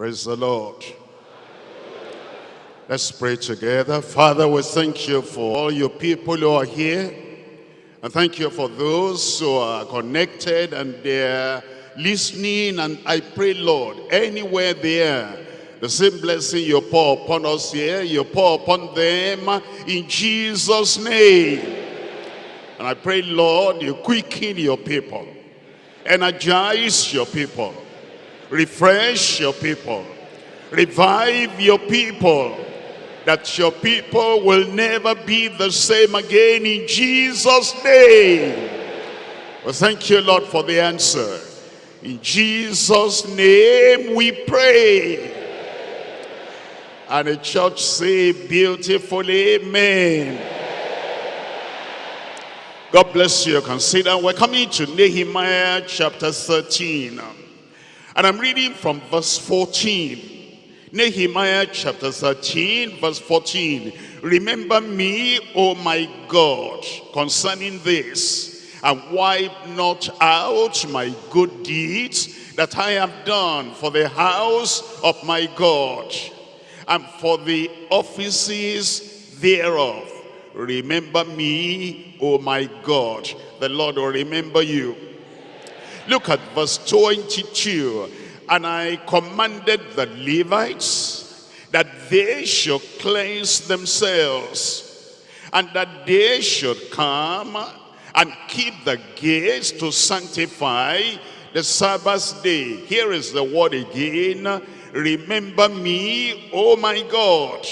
Praise the Lord. Let's pray together. Father, we thank you for all your people who are here. And thank you for those who are connected and they're listening. And I pray, Lord, anywhere they are, the same blessing you pour upon us here, you pour upon them in Jesus' name. And I pray, Lord, you quicken your people, energize your people, refresh your people, revive your people, that your people will never be the same again in Jesus' name. Well, thank you, Lord, for the answer. In Jesus' name we pray. And the church say beautifully, amen. God bless you. Consider we're coming to Nehemiah chapter 13. And I'm reading from verse 14. Nehemiah chapter 13 verse 14. Remember me, O my God, concerning this, and wipe not out my good deeds that I have done for the house of my God, and for the offices thereof. Remember me, O my God. The Lord will remember you. Look at verse 22. And I commanded the Levites that they should cleanse themselves and that they should come and keep the gates to sanctify the Sabbath day. Here is the word again. Remember me, O my God,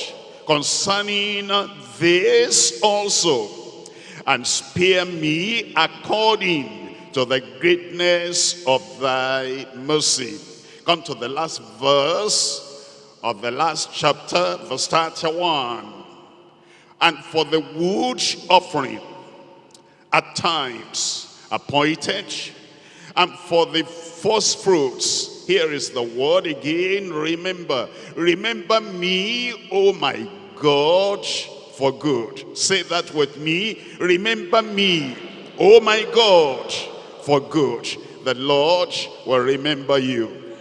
concerning this also, and spare me according to the greatness of thy mercy. Come to the last verse of the last chapter, verse 31. And for the wood offering at times appointed, and for the first fruits, here is the word again, remember. Remember me, O my God, for good. Say that with me. Remember me, O my God, for good. The Lord will remember you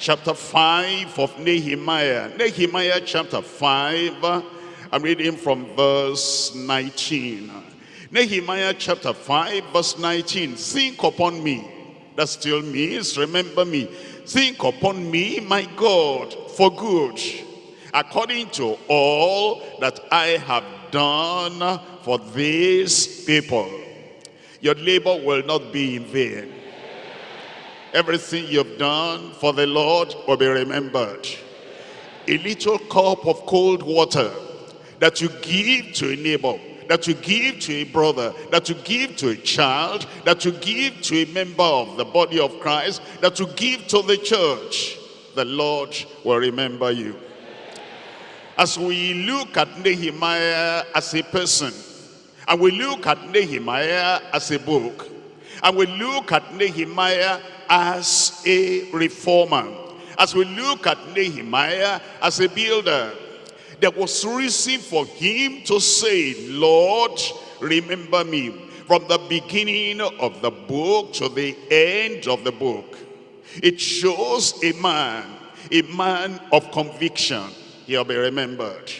chapter 5 of Nehemiah. Nehemiah chapter 5, I'm reading from verse 19. Nehemiah chapter 5 verse 19. Think upon me. That still means remember me. Think upon me, my God, for good, according to all that I have done for these people. Your labor will not be in vain. Everything you've done for the Lord will be remembered. A little cup of cold water that you give to a neighbor, that you give to a brother, that you give to a child, that you give to a member of the body of Christ, that you give to the church, the Lord will remember you. As we look at Nehemiah as a person, and we look at Nehemiah as a book, and we look at Nehemiah as a reformer. As we look at Nehemiah as a builder, there was reason for him to say, Lord, remember me. From the beginning of the book to the end of the book. It shows a man, a man of conviction. He'll be remembered.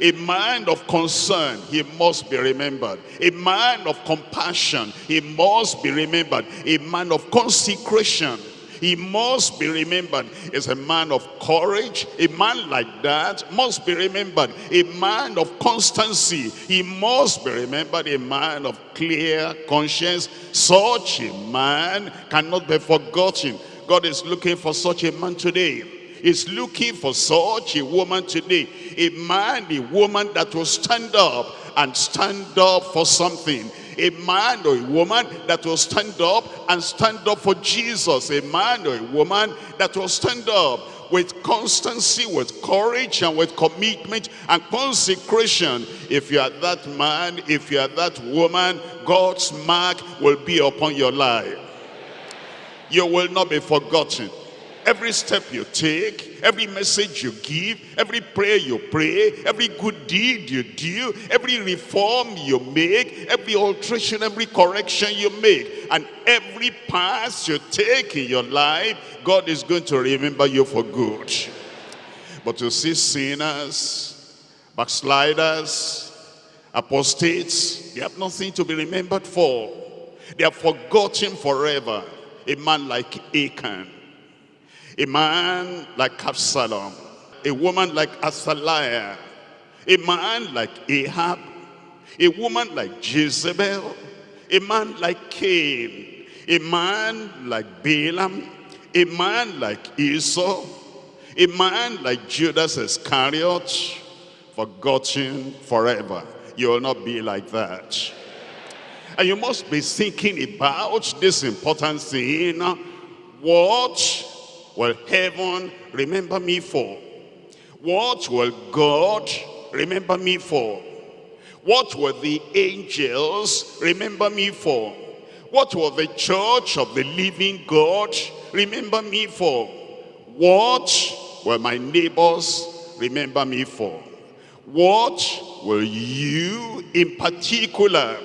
A man of concern, he must be remembered. A man of compassion, he must be remembered. A man of consecration, he must be remembered. Is a man of courage. A man like that must be remembered. A man of constancy, he must be remembered. A man of clear conscience. Such a man cannot be forgotten. God is looking for such a man today is looking for such a woman today. A man, a woman that will stand up and stand up for something. A man or a woman that will stand up and stand up for Jesus. A man or a woman that will stand up with constancy, with courage, and with commitment and consecration. If you are that man, if you are that woman, God's mark will be upon your life. You will not be forgotten Every step you take, every message you give, every prayer you pray, every good deed you do, every reform you make, every alteration, every correction you make, and every pass you take in your life, God is going to remember you for good. But to see sinners, backsliders, apostates, they have nothing to be remembered for. They are forgotten forever. A man like Achan, a man like Absalom, a woman like Athaliah, a man like Ahab, a woman like Jezebel, a man like Cain, a man like Balaam, a man like Esau, a man like Judas Iscariot, forgotten forever. You will not be like that. And you must be thinking about this important thing. What will heaven remember me for? What will God remember me for? What will the angels remember me for? What will the church of the living God remember me for? What will my neighbors remember me for? What will you in particular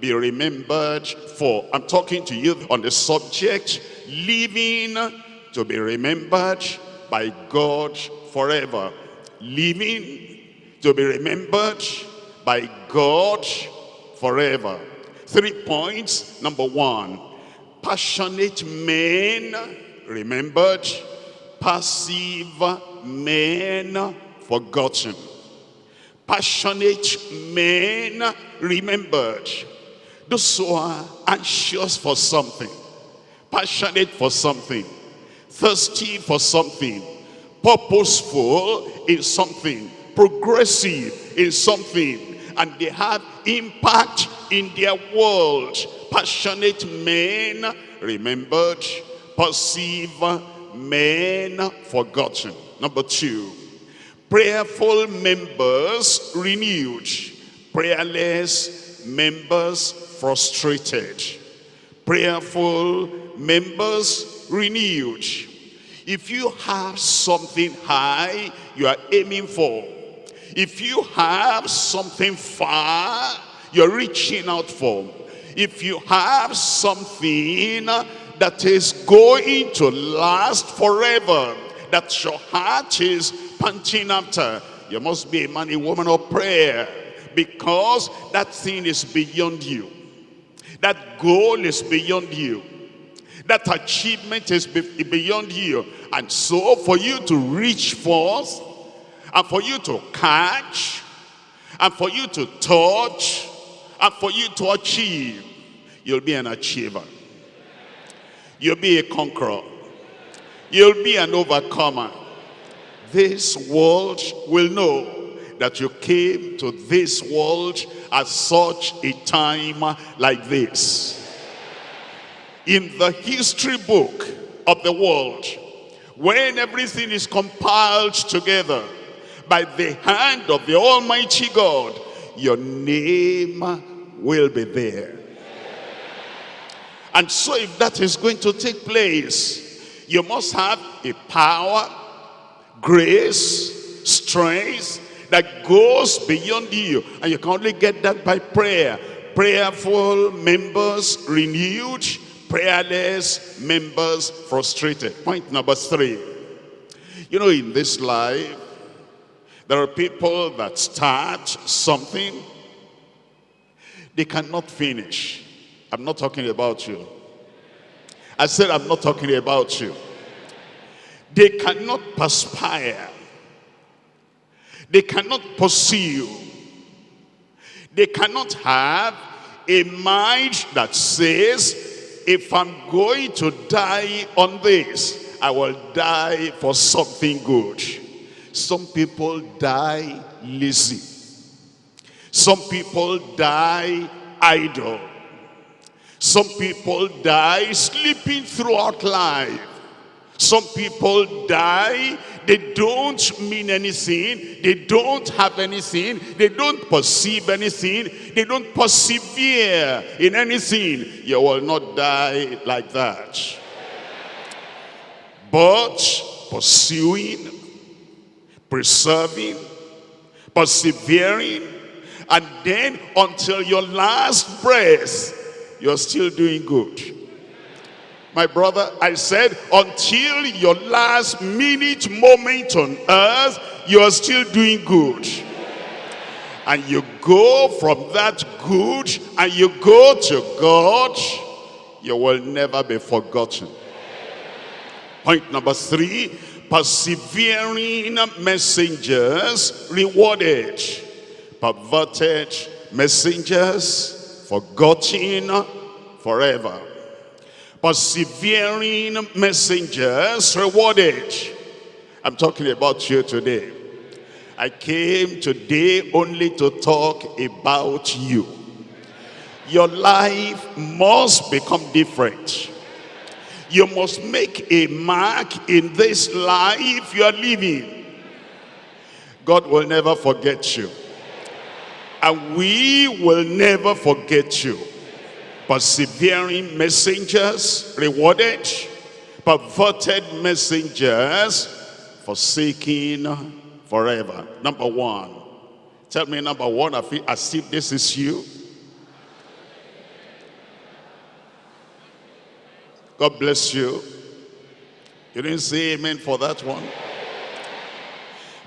be remembered for? I'm talking to you on the subject, living to be remembered by God forever. Living to be remembered by God forever. Three points. Number one, passionate men remembered, passive men forgotten. Passionate men remembered. Those who are anxious for something, passionate for something, thirsty for something, purposeful in something, progressive in something, and they have impact in their world. Passionate men remembered, passive men forgotten. Number two, prayerful members renewed, prayerless members frustrated. Prayerful members renewed. If you have something high you are aiming for, if you have something far you're reaching out for, if you have something that is going to last forever, that your heart is panting after, you must be a man, a woman of prayer, because that thing is beyond you. That goal is beyond you. That achievement is beyond you. And so for you to reach forth, and for you to catch, and for you to touch, and for you to achieve, you'll be an achiever. You'll be a conqueror. You'll be an overcomer. This world will know that you came to this world at such a time like this in the history book of the world, when everything is compiled together by the hand of the Almighty God, your name will be there. And so if that is going to take place, you must have a power, grace, strength that goes beyond you. And you can only get that by prayer. Prayerful members renewed, prayerless members frustrated. Point number three. You know, in this life, there are people that start something, they cannot finish. I'm not talking about you. I said I'm not talking about you. They cannot perspire. They cannot pursue. They cannot have a mind that says, if I'm going to die on this, I will die for something good. Some people die lazy. Some people die idle. Some people die sleeping throughout life. Some people die they don't mean anything. They don't have anything. They don't perceive anything. They don't persevere in anything. You will not die like that. but pursuing, preserving, persevering, and then until your last breath, you're still doing good. My brother, I said, until your last minute moment on earth, you are still doing good. And you go from that good and you go to God, you will never be forgotten. Point number three, persevering messengers rewarded. Perverted messengers forgotten forever. Persevering messengers rewarded. I'm talking about you today. I came today only to talk about you. Your life must become different. You must make a mark in this life you are living. God will never forget you. And we will never forget you. Persevering messengers rewarded. Perverted messengers forsaken forever. Number one. Tell me number one, I feel as if this is you. God bless you. You didn't say amen for that one.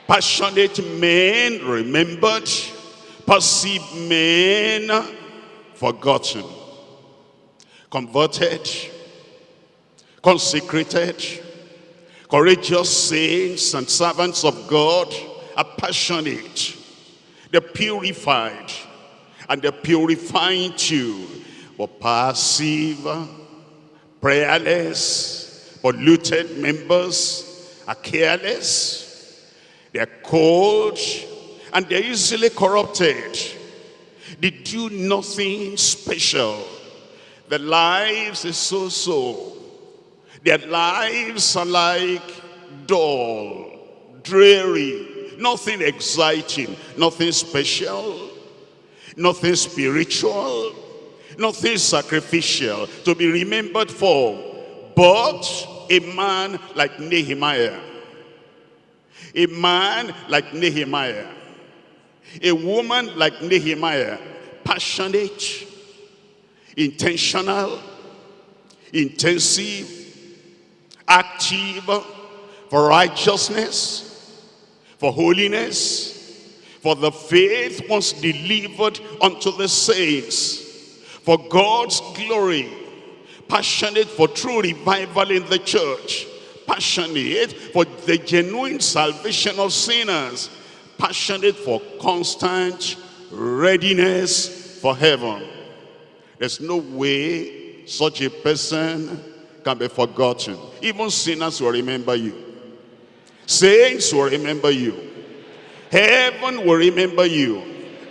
Passionate men remembered, passive men forgotten, converted, consecrated, courageous saints and servants of God are passionate. They're purified and they're purifying too. But passive, prayerless, polluted members are careless, they're cold, and they're easily corrupted. They do nothing special. Their lives is so-so. Their lives are like dull, dreary, nothing exciting, nothing special, nothing spiritual, nothing sacrificial to be remembered for, but a man like Nehemiah, a man like Nehemiah, a woman like Nehemiah, passionate, intentional, intensive, active for righteousness, for holiness, for the faith once delivered unto the saints, for God's glory, passionate for true revival in the church, passionate for the genuine salvation of sinners, passionate for constant readiness for heaven. There's no way such a person can be forgotten. Even sinners will remember you. Saints will remember you. Heaven will remember you.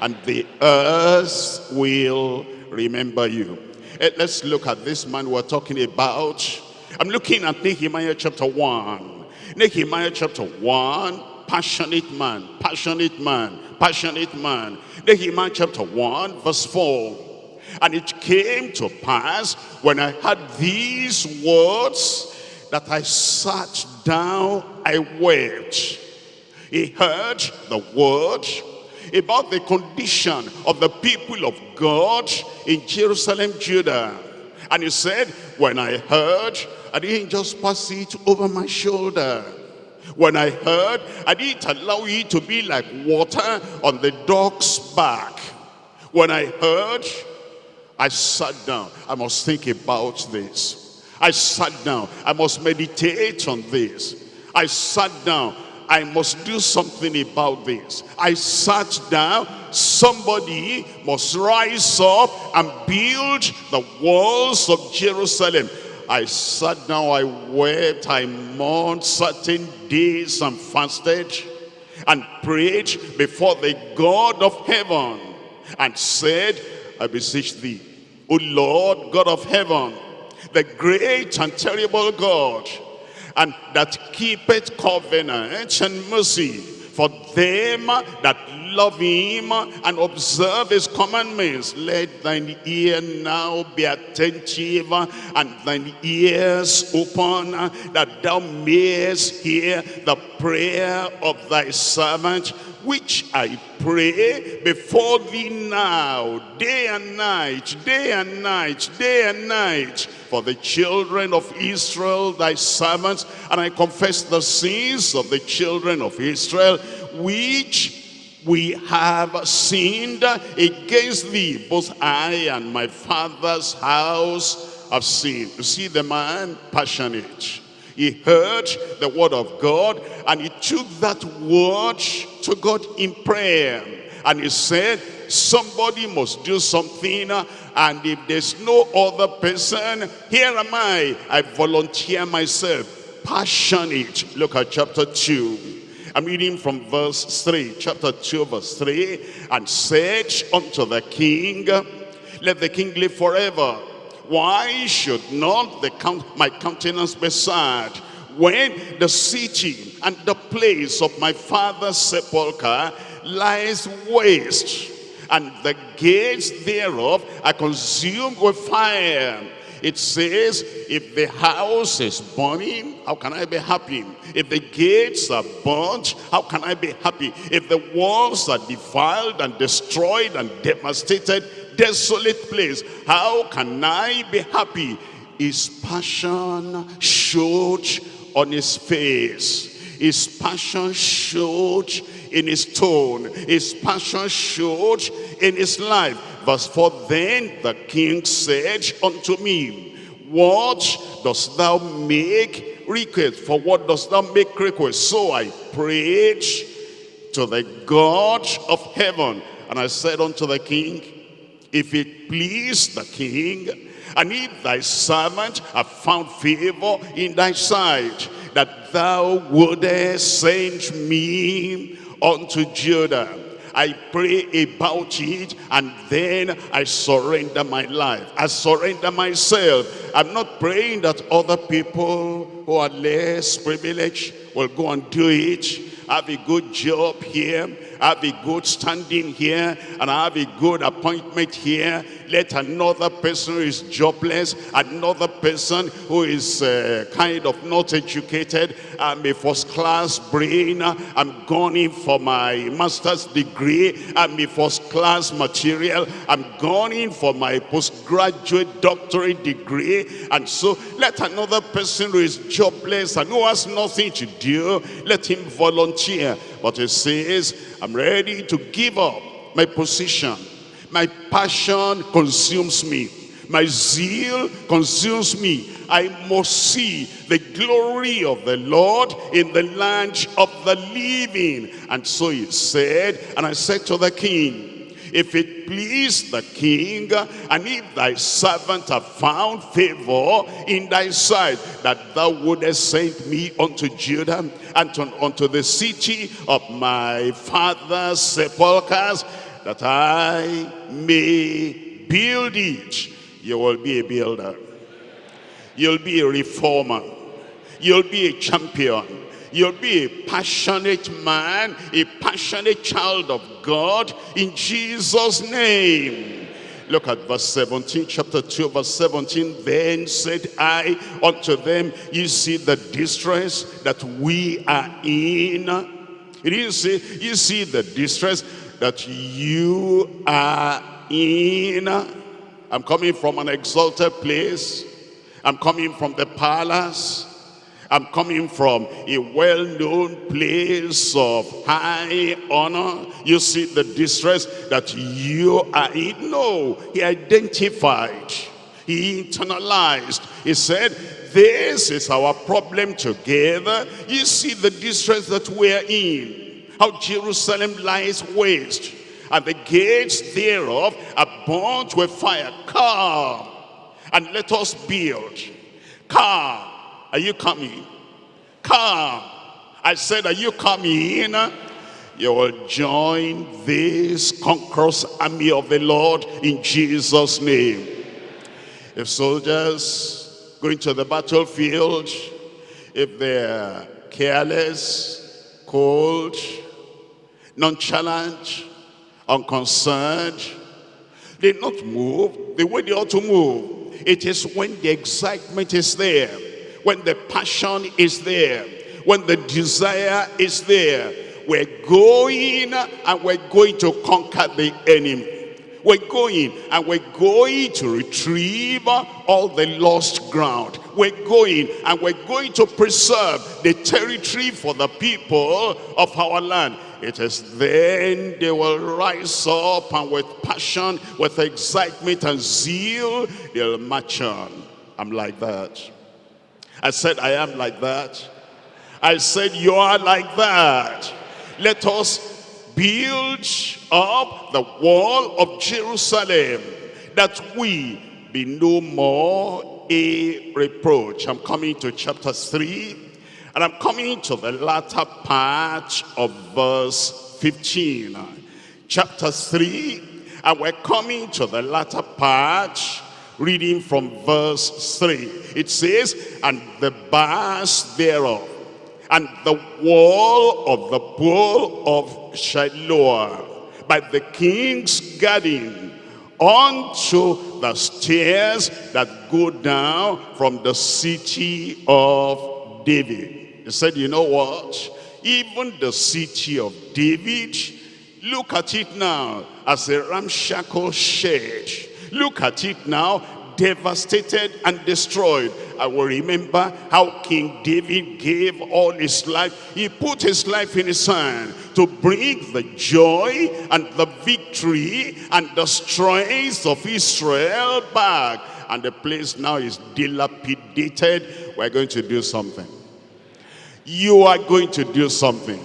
And the earth will remember you. Eh, let's look at this man we're talking about. I'm looking at Nehemiah chapter 1. Nehemiah chapter 1, passionate man, passionate man, passionate man. Nehemiah chapter 1, verse 4. And it came to pass when I heard these words that I sat down, I wept. He heard the word about the condition of the people of God in Jerusalem, Judah. And he said, when I heard, I didn't just pass it over my shoulder. When I heard, I didn't allow it to be like water on the dog's back. When I heard, I sat down. I must think about this. I sat down. I must meditate on this. I sat down. I must do something about this. I sat down. Somebody must rise up and build the walls of Jerusalem. I sat down, I wept, I mourned certain days and fasted and prayed before the God of heaven and said, I beseech thee, O Lord, God of heaven, the great and terrible God, and that keepeth covenant and mercy For them that love him and observe his commandments, let thine ear now be attentive and thine ears open, that thou mayest hear the prayer of thy servant, which I pray before thee now, day and night, day and night, day and night, for the children of Israel, thy servants, and I confess the sins of the children of Israel, which we have sinned against thee, both I and my father's house have sinned. You see the man passionate. He heard the word of God and he took that word to God in prayer. And he said, somebody must do something and if there's no other person, here am I. I volunteer myself. Passionate. Look at chapter 2. I'm reading from verse 3, chapter 2, verse 3. And said unto the king, Let the king live forever. Why should not the count, my countenance be sad when the city and the place of my father's sepulchre lies waste and the gates thereof are consumed with fire. It says, if the house is burning, how can I be happy? If the gates are burnt, how can I be happy? If the walls are defiled and destroyed and devastated, desolate place, how can I be happy? His passion showed on his face. His passion showed in his tone. His passion showed in his life. Verse 4, Then the king said unto me, What dost thou make request? For what dost thou make request? So I prayed to the God of heaven. And I said unto the king, If it please the king, and if thy servant have found favor in thy sight, that thou wouldest send me unto Judah. I pray about it and then I surrender my life. I surrender myself. I'm not praying that other people who are less privileged will go and do it. Have a good job here have a good standing here and I have a good appointment here. Let another person who is jobless, another person who is uh, kind of not educated, I'm a first class brain, I'm going in for my master's degree, I'm a first class material, I'm going in for my postgraduate doctorate degree. And so let another person who is jobless and who has nothing to do, let him volunteer. But he says, I'm ready to give up my position. My passion consumes me. My zeal consumes me. I must see the glory of the Lord in the land of the living. And so he said, and I said to the king, if it please the king, and if thy servant have found favor in thy sight, that thou wouldest send me unto Judah and to, unto the city of my father's sepulchres, that I may build it. You will be a builder. You'll be a reformer. You'll be a champion You'll be a passionate man, a passionate child of God in Jesus' name. Look at verse 17, chapter 2, verse 17. Then said I unto them, You see the distress that we are in. It didn't say, You see the distress that you are in. I'm coming from an exalted place. I'm coming from the palace. I'm coming from a well-known place of high honor. You see the distress that you are in. No, he identified. He internalized. He said, this is our problem together. You see the distress that we're in. How Jerusalem lies waste. And the gates thereof are burnt with fire. Come and let us build. Come are you coming? Come. I said, are you coming? You will join this conquerors army of the Lord in Jesus' name. If soldiers going to the battlefield, if they're careless, cold, nonchalant, unconcerned. They not move the way they ought to move. It is when the excitement is there, when the passion is there, when the desire is there. We're going and we're going to conquer the enemy. We're going and we're going to retrieve all the lost ground. We're going and we're going to preserve the territory for the people of our land. It is then they will rise up and with passion, with excitement and zeal, they'll march on. I'm like that. I said, I am like that. I said, you are like that. Let us build up the wall of Jerusalem that we be no more a reproach. I'm coming to chapter 3 and I'm coming to the latter part of verse 15. Chapter 3 and we're coming to the latter part reading from verse 3. It says, and the bars thereof and the wall of the pool of Siloah by the king's garden unto the stairs that go down from the city of David. He said, you know what? Even the city of David, look at it now as a ramshackle shed. Look at it now devastated and destroyed. I will remember how King David gave all his life. He put his life in his hand to bring the joy and the victory and the strength of Israel back. And the place now is dilapidated. We're going to do something. You are going to do something.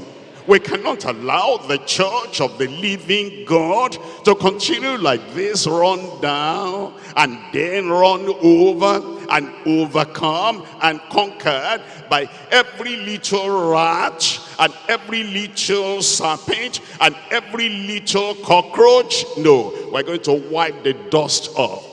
We cannot allow the church of the living God to continue like this, run down and then run over and overcome and conquered by every little rat and every little serpent and every little cockroach. No, we're going to wipe the dust off.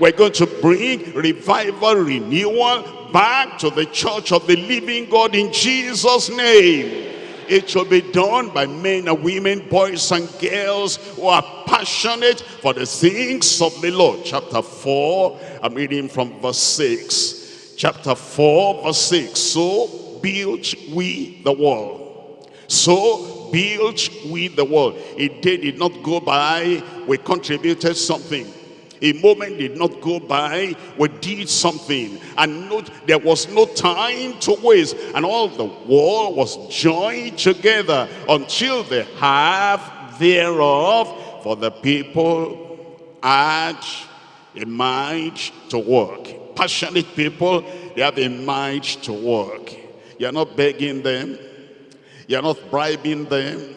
We're going to bring revival, renewal back to the church of the living God in Jesus' name. It shall be done by men and women, boys and girls who are passionate for the things of the Lord. Chapter 4, I'm reading from verse 6. Chapter 4, verse 6. So built we the wall. So built we the wall. A day did not go by, we contributed something a moment did not go by. We did something. And no, there was no time to waste. And all the wall was joined together until the half thereof for the people had a mind to work. Passionate people, they have a mind to work. You're not begging them. You're not bribing them.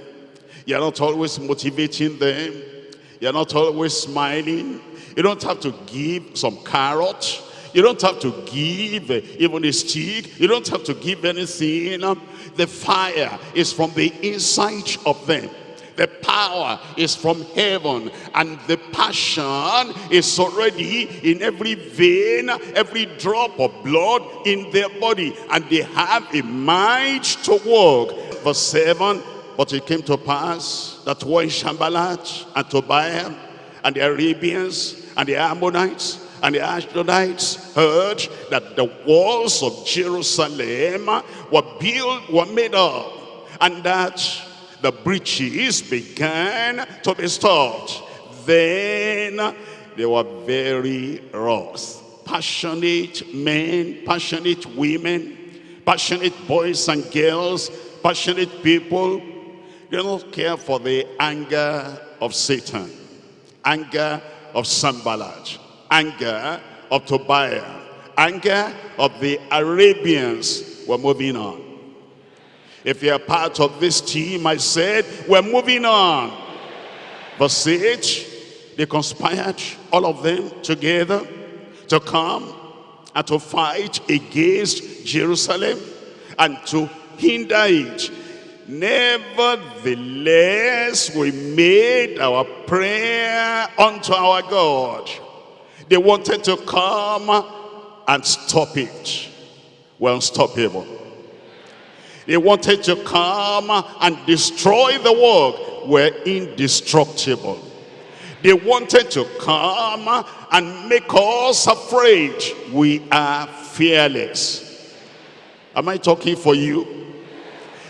You're not always motivating them. You're not always smiling. You don't have to give some carrot. You don't have to give uh, even a stick. You don't have to give anything. The fire is from the inside of them. The power is from heaven and the passion is already in every vein, every drop of blood in their body. And they have a mind to work. Verse 7, but it came to pass that when Sanballat and Tobiah and the Arabians and the Ammonites and the Ashdodites heard that the walls of Jerusalem were built, were made up, and that the breaches began to be stopped. Then they were very wroth. Passionate men, passionate women, passionate boys and girls, passionate people, they don't care for the anger of Satan, anger of Sanballat, anger of Tobiah, anger of the Arabians. We're moving on. If you're part of this team, I said, we're moving on. Verse 8, they conspired, all of them together, to come and to fight against Jerusalem and to hinder it Nevertheless, we made our prayer unto our God. They wanted to come and stop it. Well, unstoppable. They wanted to come and destroy the work. We're indestructible. They wanted to come and make us afraid. We are fearless. Am I talking for you?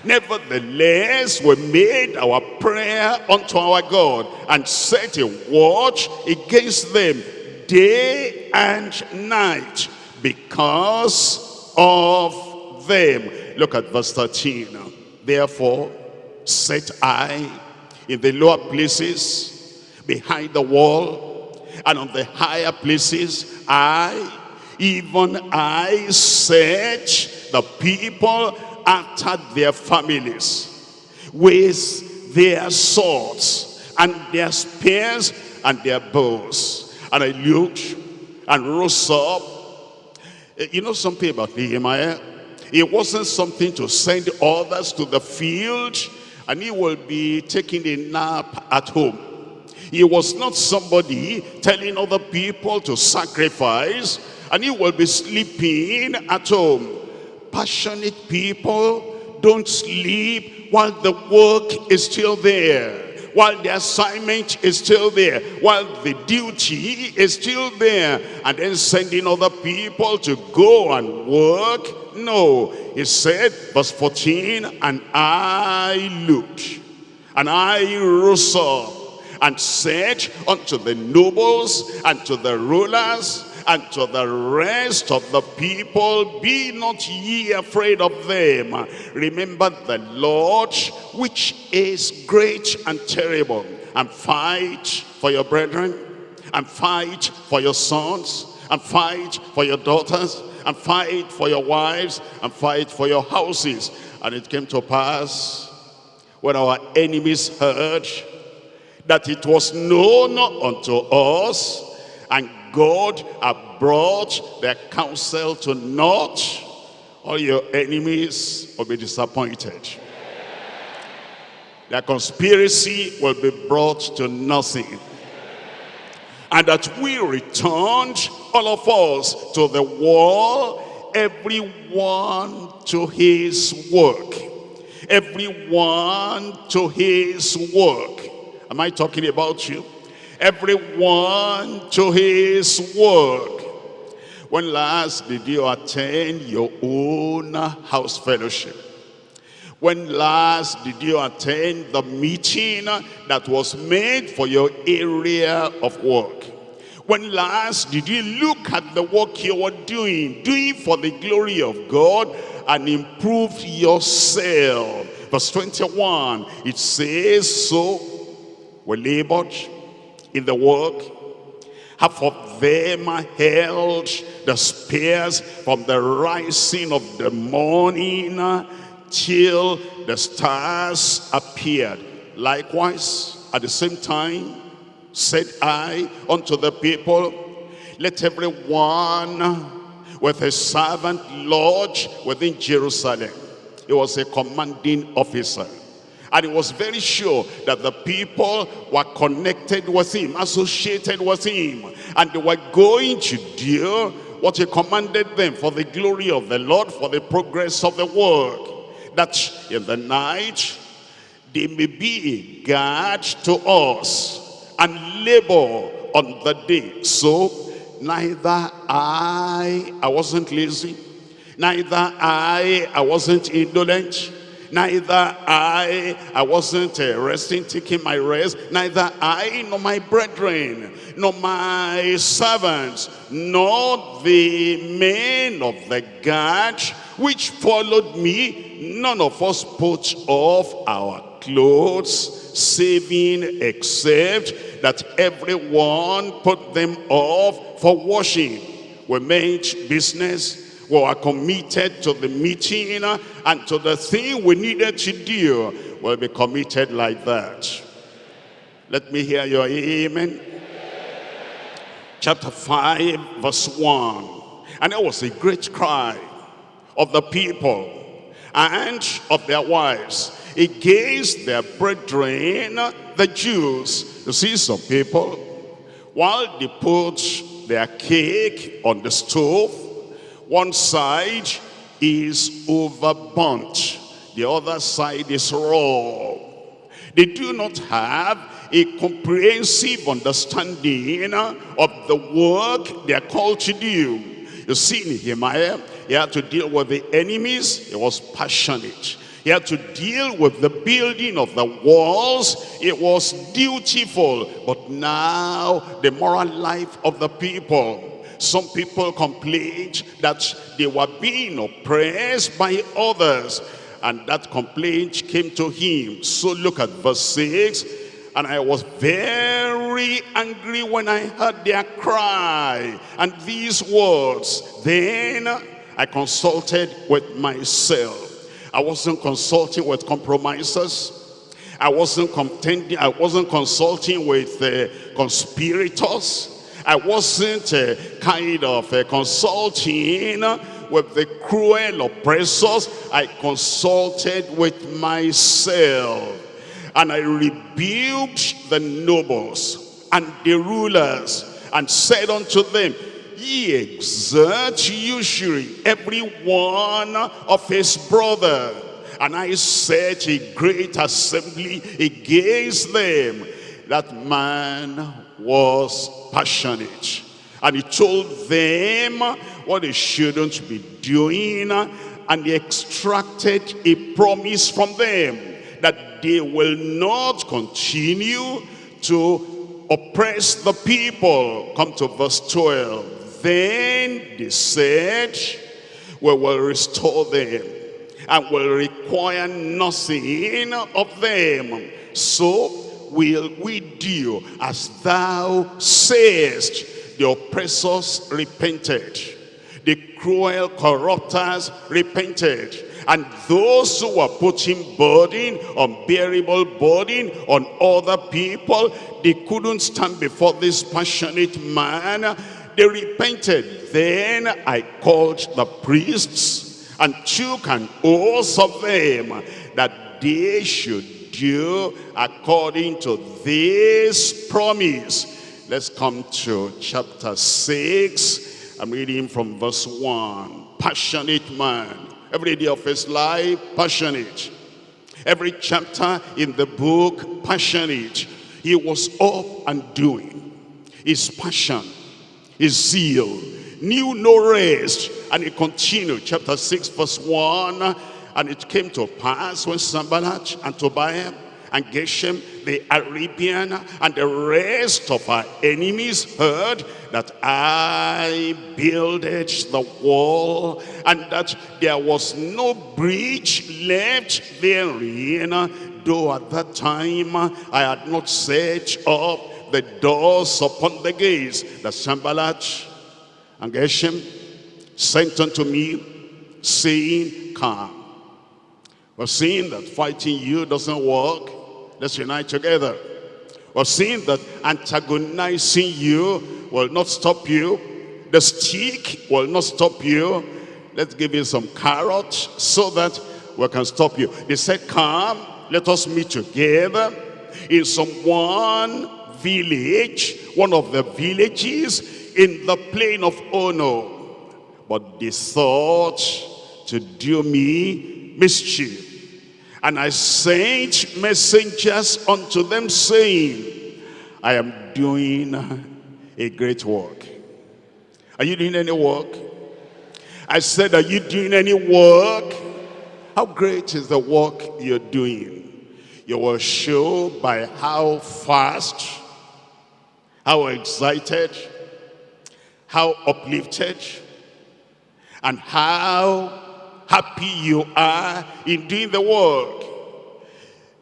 Nevertheless, we made our prayer unto our God and set a watch against them day and night because of them. Look at verse 13. Therefore, set I in the lower places behind the wall and on the higher places I, even I set the people after their families with their swords and their spears and their bows. And I looked and rose up. Eh, you know something about Nehemiah? It wasn't something to send others to the field and he will be taking a nap at home. He was not somebody telling other people to sacrifice and he will be sleeping at home passionate people don't sleep while the work is still there while the assignment is still there, while the duty is still there, and then sending other people to go and work. No, he said, verse 14, and I looked, and I rose up, and said unto the nobles and to the rulers and to the rest of the people, be not ye afraid of them. Remember the Lord, which is great and terrible, and fight for your brethren, and fight for your sons, and fight for your daughters, and fight for your wives, and fight for your houses. And it came to pass, when our enemies heard that it was known unto us, God have brought their counsel to naught, all your enemies will be disappointed. Their conspiracy will be brought to nothing. And that we returned, all of us, to the wall, everyone to his work. Everyone to his work. Am I talking about you? Everyone to his work. When last did you attend your own house fellowship? When last did you attend the meeting that was made for your area of work? When last did you look at the work you were doing, doing for the glory of God and improve yourself? Verse 21, it says, so we labored in the work. Half of them held the spears from the rising of the morning till the stars appeared. Likewise, at the same time, said I unto the people, let everyone with a servant lodge within Jerusalem. He was a commanding officer. And he was very sure that the people were connected with him, associated with him. And they were going to do what he commanded them for the glory of the Lord, for the progress of the work. That in the night, they may be a guard to us and labor on the day. So neither I, I wasn't lazy, neither I, I wasn't indolent, Neither I, I wasn't uh, resting, taking my rest. Neither I, nor my brethren, nor my servants, nor the men of the guard which followed me, none of us put off our clothes, saving except that everyone put them off for washing. We made business we were committed to the meeting and to the thing we needed to do. We'll be committed like that. Let me hear your amen. Chapter 5, verse 1. And there was a great cry of the people and of their wives against their brethren, the Jews. You see some people, while they put their cake on the stove, one side is overburnt. the other side is raw. They do not have a comprehensive understanding of the work they are called to do. You see Nehemiah, he had to deal with the enemies. He was passionate. He had to deal with the building of the walls. It was dutiful. But now, the moral life of the people. Some people complained that they were being oppressed by others. And that complaint came to him. So look at verse 6. And I was very angry when I heard their cry and these words. Then I consulted with myself. I wasn't consulting with compromisers. I wasn't contending, I wasn't consulting with uh, conspirators. I wasn't uh, kind of uh, consulting with the cruel oppressors. I consulted with myself. And I rebuked the nobles and the rulers and said unto them, Ye exert usury every one of his brother. And I set a great assembly against them. That man was passionate. And he told them what they shouldn't be doing. And he extracted a promise from them that they will not continue to oppress the people. Come to verse 12. Then they said, we will restore them and will require nothing of them. So will we do as thou sayest. The oppressors repented. The cruel corruptors repented. And those who were putting burden, unbearable burden on other people, they couldn't stand before this passionate man they repented. Then I called the priests and took an oath of them that they should do according to this promise. Let's come to chapter 6. I'm reading from verse 1. Passionate man. Every day of his life, passionate. Every chapter in the book, passionate. He was up and doing. His passion his zeal, knew no rest. And he continued, chapter 6, verse 1. And it came to pass when Sanballat and Tobiah and Geshem, the Arabian, and the rest of our enemies heard that I builded the wall and that there was no breach left therein, though at that time I had not set up the doors upon the gates that Sanballat and Geshem sent unto me, saying, Come. We're seeing that fighting you doesn't work. Let's unite together. We're seeing that antagonizing you will not stop you. The stick will not stop you. Let's give you some carrots so that we can stop you. They said, come, let us meet together in some one village, one of the villages in the plain of Ono. But they thought to do me mischief. And I sent messengers unto them saying, I am doing a great work. Are you doing any work? I said, are you doing any work? How great is the work you're doing? You will show by how fast how excited, how uplifted, and how happy you are in doing the work.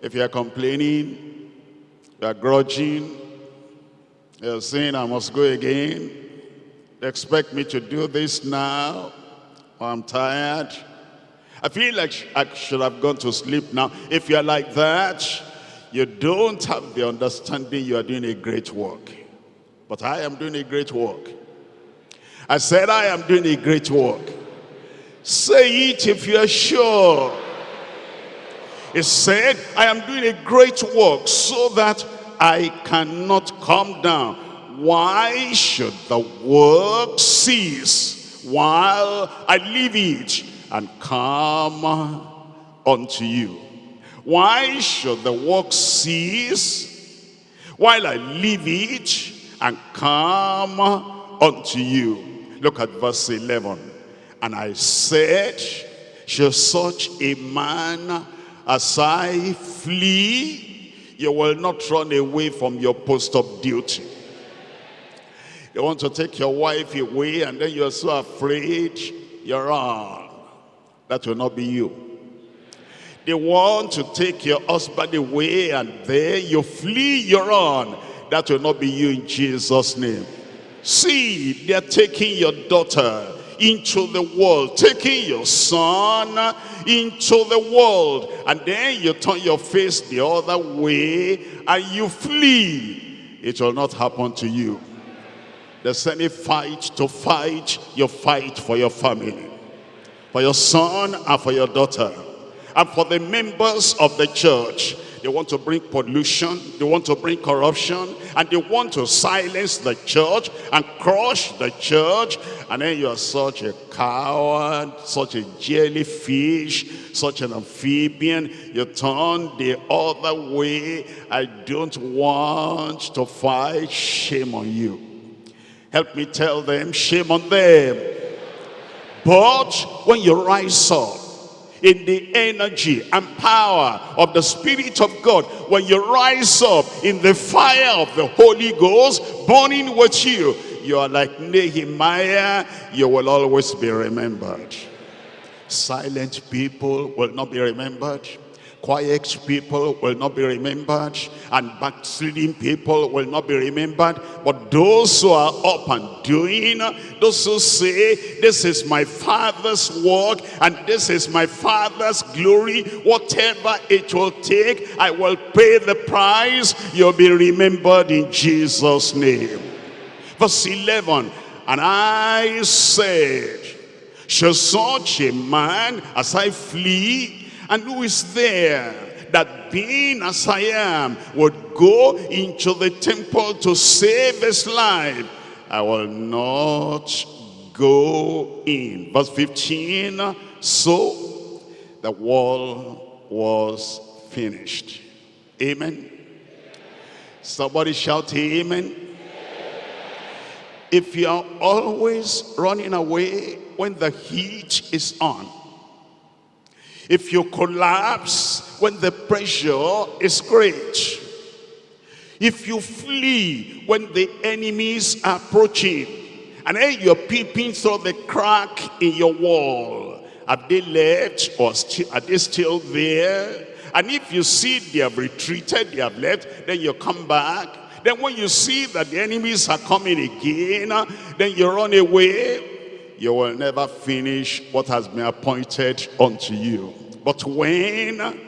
If you are complaining, you are grudging, you're saying, I must go again, they expect me to do this now, I'm tired. I feel like I should have gone to sleep now. If you're like that, you don't have the understanding you are doing a great work. But I am doing a great work. I said, I am doing a great work. Say it if you're sure. He said, I am doing a great work so that I cannot come down. Why should the work cease while I leave it and come unto you. Why should the work cease while I leave it and come unto you? Look at verse 11. And I said, shall such a man as I flee, you will not run away from your post of duty. You want to take your wife away and then you're so afraid, you're on. That will not be you. They want to take your husband away and then you flee, you're on. That will not be you in Jesus' name. See, they're taking your daughter into the world, taking your son into the world. And then you turn your face the other way and you flee. It will not happen to you. There's any fight to fight, you fight for your family. For your son and for your daughter. And for the members of the church. They want to bring pollution. They want to bring corruption. And they want to silence the church and crush the church. And then you are such a coward, such a jellyfish, such an amphibian. You turn the other way. I don't want to fight. Shame on you. Help me tell them, shame on them. But when you rise up, in the energy and power of the Spirit of God. When you rise up in the fire of the Holy Ghost burning with you, you are like Nehemiah, you will always be remembered. Silent people will not be remembered. Quiet people will not be remembered, and backsliding people will not be remembered. But those who are up and doing, those who say, this is my Father's work, and this is my Father's glory, whatever it will take, I will pay the price. You'll be remembered in Jesus' name. Verse 11, and I said, shall such a man as I flee and who is there that being as I am would go into the temple to save his life? I will not go in. Verse 15, so the wall was finished. Amen. Somebody shout amen. If you are always running away when the heat is on, if you collapse when the pressure is great, if you flee when the enemies are approaching, and then you're peeping through the crack in your wall, have they left or are they still there? And if you see they have retreated, they have left, then you come back. Then when you see that the enemies are coming again, then you run away you will never finish what has been appointed unto you. But when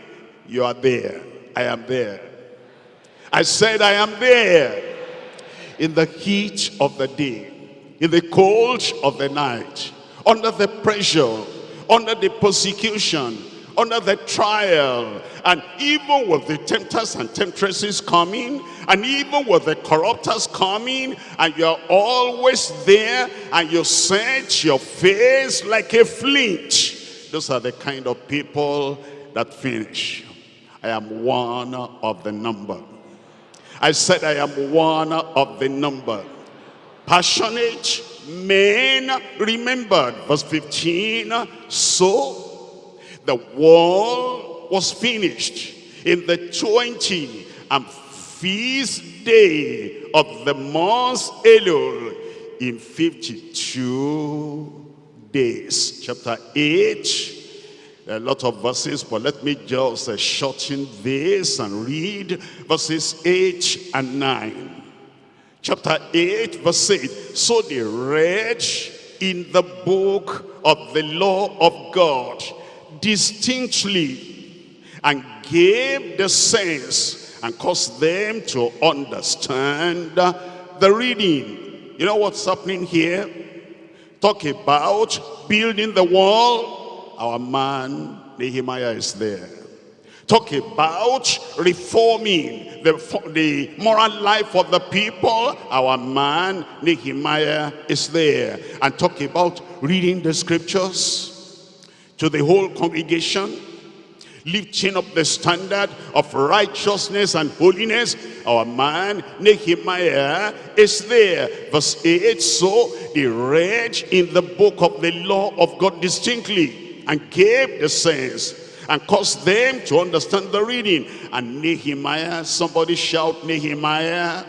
you are there, I am there. I said I am there in the heat of the day, in the cold of the night, under the pressure, under the persecution, under the trial, and even with the tempters and temptresses coming, and even with the corruptors coming, and you're always there, and you set your face like a flint. Those are the kind of people that finish. I am one of the number. I said I am one of the number. Passionate men remembered. Verse 15, so the wall was finished in the 20 and feast day of the month Elul in 52 days. Chapter 8, a lot of verses, but let me just uh, shorten this and read verses 8 and 9. Chapter 8, verse 8. So they read in the book of the law of God distinctly and gave the sense and caused them to understand the reading. You know what's happening here? Talk about building the wall. Our man Nehemiah is there. Talk about reforming the, the moral life of the people. Our man Nehemiah is there. And talk about reading the scriptures to the whole congregation, lifting up the standard of righteousness and holiness. Our man Nehemiah is there. Verse 8, so they read in the book of the law of God distinctly and gave the sense and caused them to understand the reading. And Nehemiah, somebody shout Nehemiah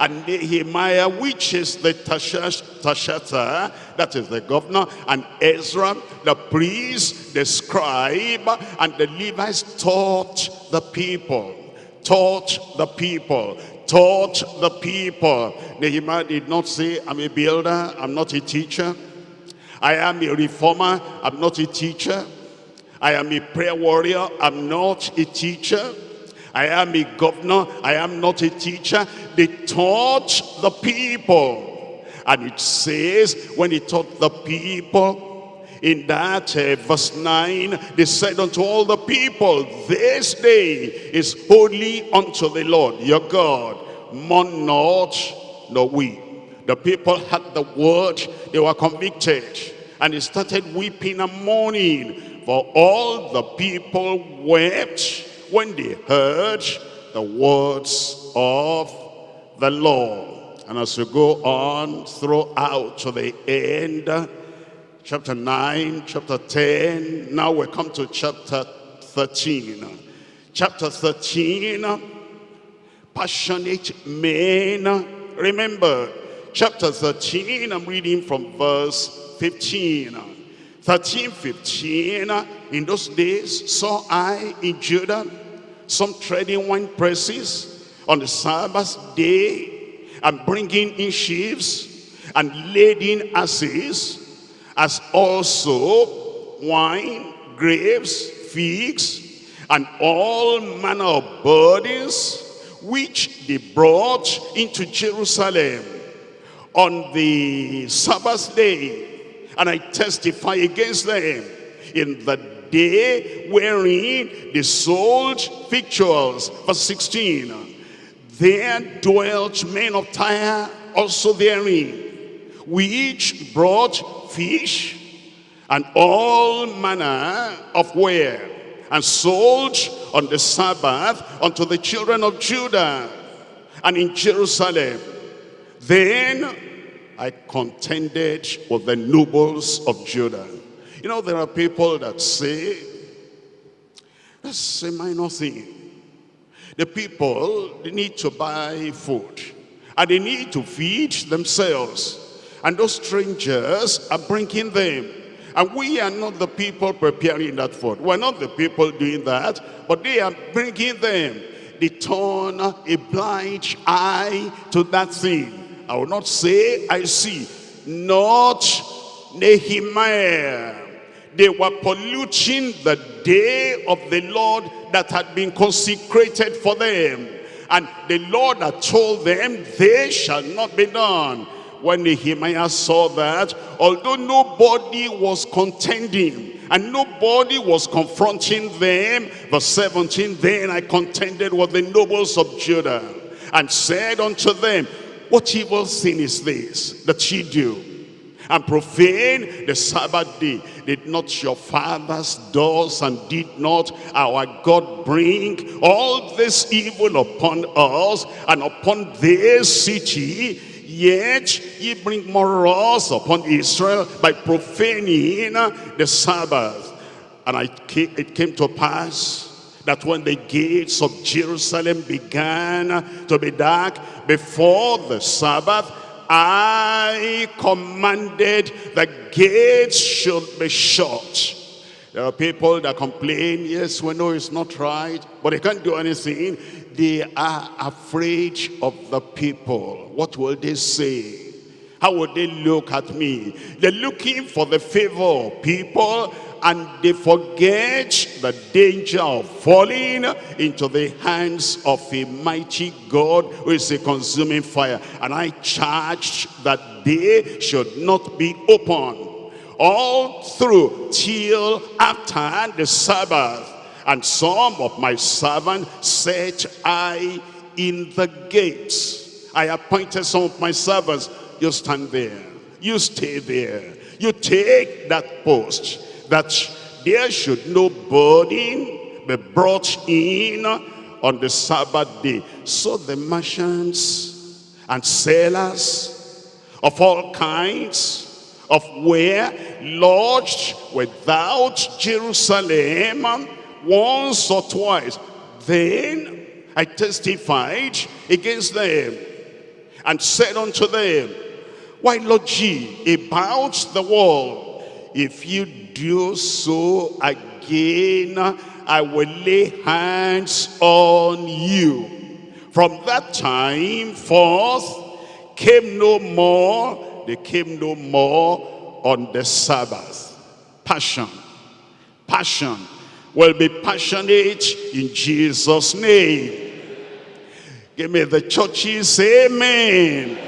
and Nehemiah, which is the Tirshatha, that is the governor, and Ezra, the priest, the scribe, and the Levites taught the people, taught the people, taught the people. Nehemiah did not say, I'm a builder, I'm not a teacher. I am a reformer, I'm not a teacher. I am a prayer warrior, I'm not a teacher. I am a governor, I am not a teacher. They taught the people. And it says, when he taught the people, in that uh, verse 9, they said unto all the people, This day is holy unto the Lord your God. Mourn not, nor weep. The people had the word, they were convicted. And they started weeping and mourning. For all the people wept when they heard the words of the Lord. And as we go on throughout to the end, chapter 9, chapter 10, now we come to chapter 13. Chapter 13, passionate men. Remember, chapter 13, I'm reading from verse 15. 13, 15, in those days saw I in Judah some treading wine presses on the Sabbath day and bringing in sheaves and lading asses as also wine, grapes, figs, and all manner of burdens which they brought into Jerusalem on the Sabbath day and I testify against them in the day wherein they sold victuals. Verse 16. There dwelt men of Tyre also therein, which brought fish and all manner of ware, and sold on the Sabbath unto the children of Judah and in Jerusalem. Then I contended with the nobles of Judah. You know, there are people that say, that's a minor thing. The people, they need to buy food. And they need to feed themselves. And those strangers are bringing them. And we are not the people preparing that food. We're not the people doing that. But they are bringing them. They turn a blind eye to that thing I will not say, I see. Not Nehemiah. They were polluting the day of the Lord that had been consecrated for them. And the Lord had told them, they shall not be done. When Nehemiah saw that, although nobody was contending, and nobody was confronting them, verse 17, then I contended with the nobles of Judah, and said unto them, what evil sin is this that ye do? And profane the Sabbath day. Did not your fathers does and did not our God bring all this evil upon us and upon this city? Yet ye bring more loss upon Israel by profaning the Sabbath. And it came to pass that when the gates of Jerusalem began to be dark before the Sabbath, I commanded the gates should be shut. There are people that complain, yes, we know it's not right, but they can't do anything. They are afraid of the people. What will they say? How would they look at me? They're looking for the favor of people and they forget the danger of falling into the hands of a mighty God who is a consuming fire. And I charged that they should not be open all through till after the Sabbath. And some of my servants set I in the gates. I appointed some of my servants. You stand there. You stay there. You take that post that there should no burden be brought in on the Sabbath day. So the merchants and sellers of all kinds of ware lodged without Jerusalem once or twice. Then I testified against them and said unto them, Why lodge ye about the wall? If you do so again, I will lay hands on you. From that time forth came no more, they came no more on the Sabbath. Passion, passion will be passionate in Jesus' name. Give me the churches, amen.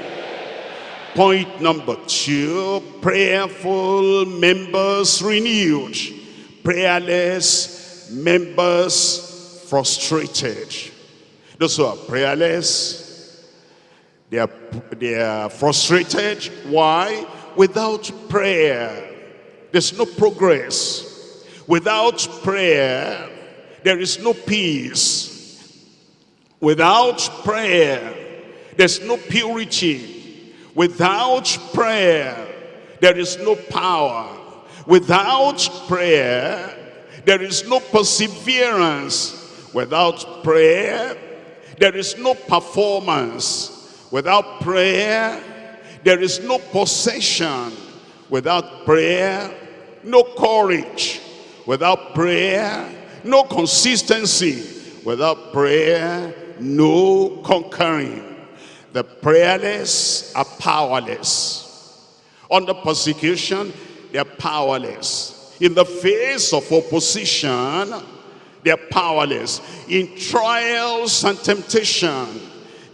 Point number two, prayerful members renewed. Prayerless members frustrated. Those who are prayerless, they are, they are frustrated. Why? Without prayer, there's no progress. Without prayer, there is no peace. Without prayer, there's no purity. Without prayer, there is no power. Without prayer, there is no perseverance without prayer. There is no performance without prayer. There is no possession without prayer. No courage without prayer. No consistency without prayer. No conquering. The prayerless are powerless. Under persecution, they are powerless in the face of opposition, they're powerless. In trials and temptation,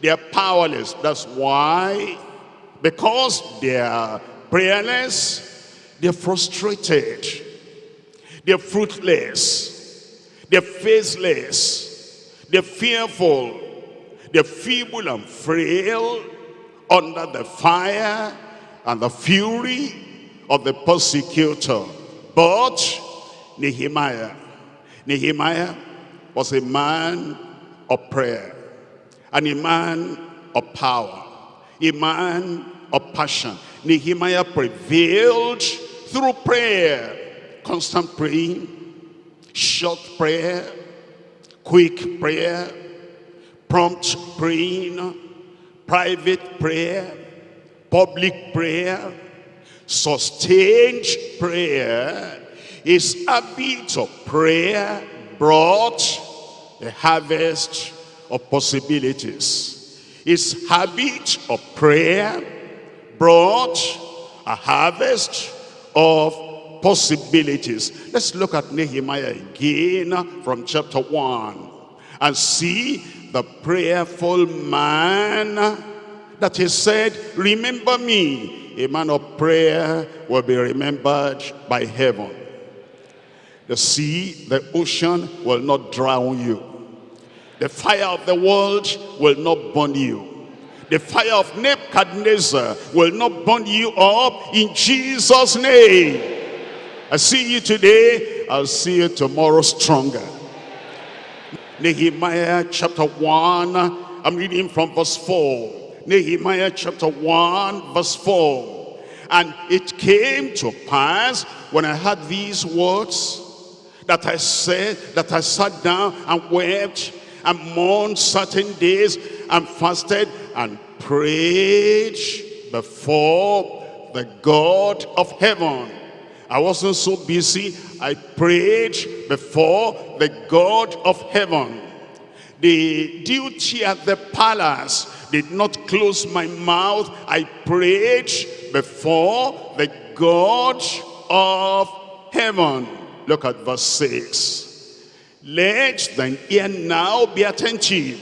they're powerless. That's why, because they're prayerless, they're frustrated. They're fruitless. They're faceless, They're fearful. They're feeble and frail under the fire and the fury of the persecutor. But Nehemiah, Nehemiah was a man of prayer and a man of power, a man of passion. Nehemiah prevailed through prayer, constant praying, short prayer, quick prayer, prompt praying, private prayer, public prayer, Sustained prayer, his habit of prayer brought a harvest of possibilities. His habit of prayer brought a harvest of possibilities. Let's look at Nehemiah again from chapter 1 and see the prayerful man that he said, remember me a man of prayer will be remembered by heaven. The sea, the ocean will not drown you. The fire of the world will not burn you. The fire of Nebuchadnezzar will not burn you up in Jesus' name. I see you today, I'll see you tomorrow stronger. Nehemiah chapter 1, I'm reading from verse 4. Nehemiah chapter 1 verse 4. And it came to pass when I heard these words that I said, that I sat down and wept and mourned certain days and fasted and prayed before the God of heaven. I wasn't so busy. I prayed before the God of heaven. The duty at the palace did not close my mouth. I prayed before the God of heaven. Look at verse 6. Let thine ear now be attentive,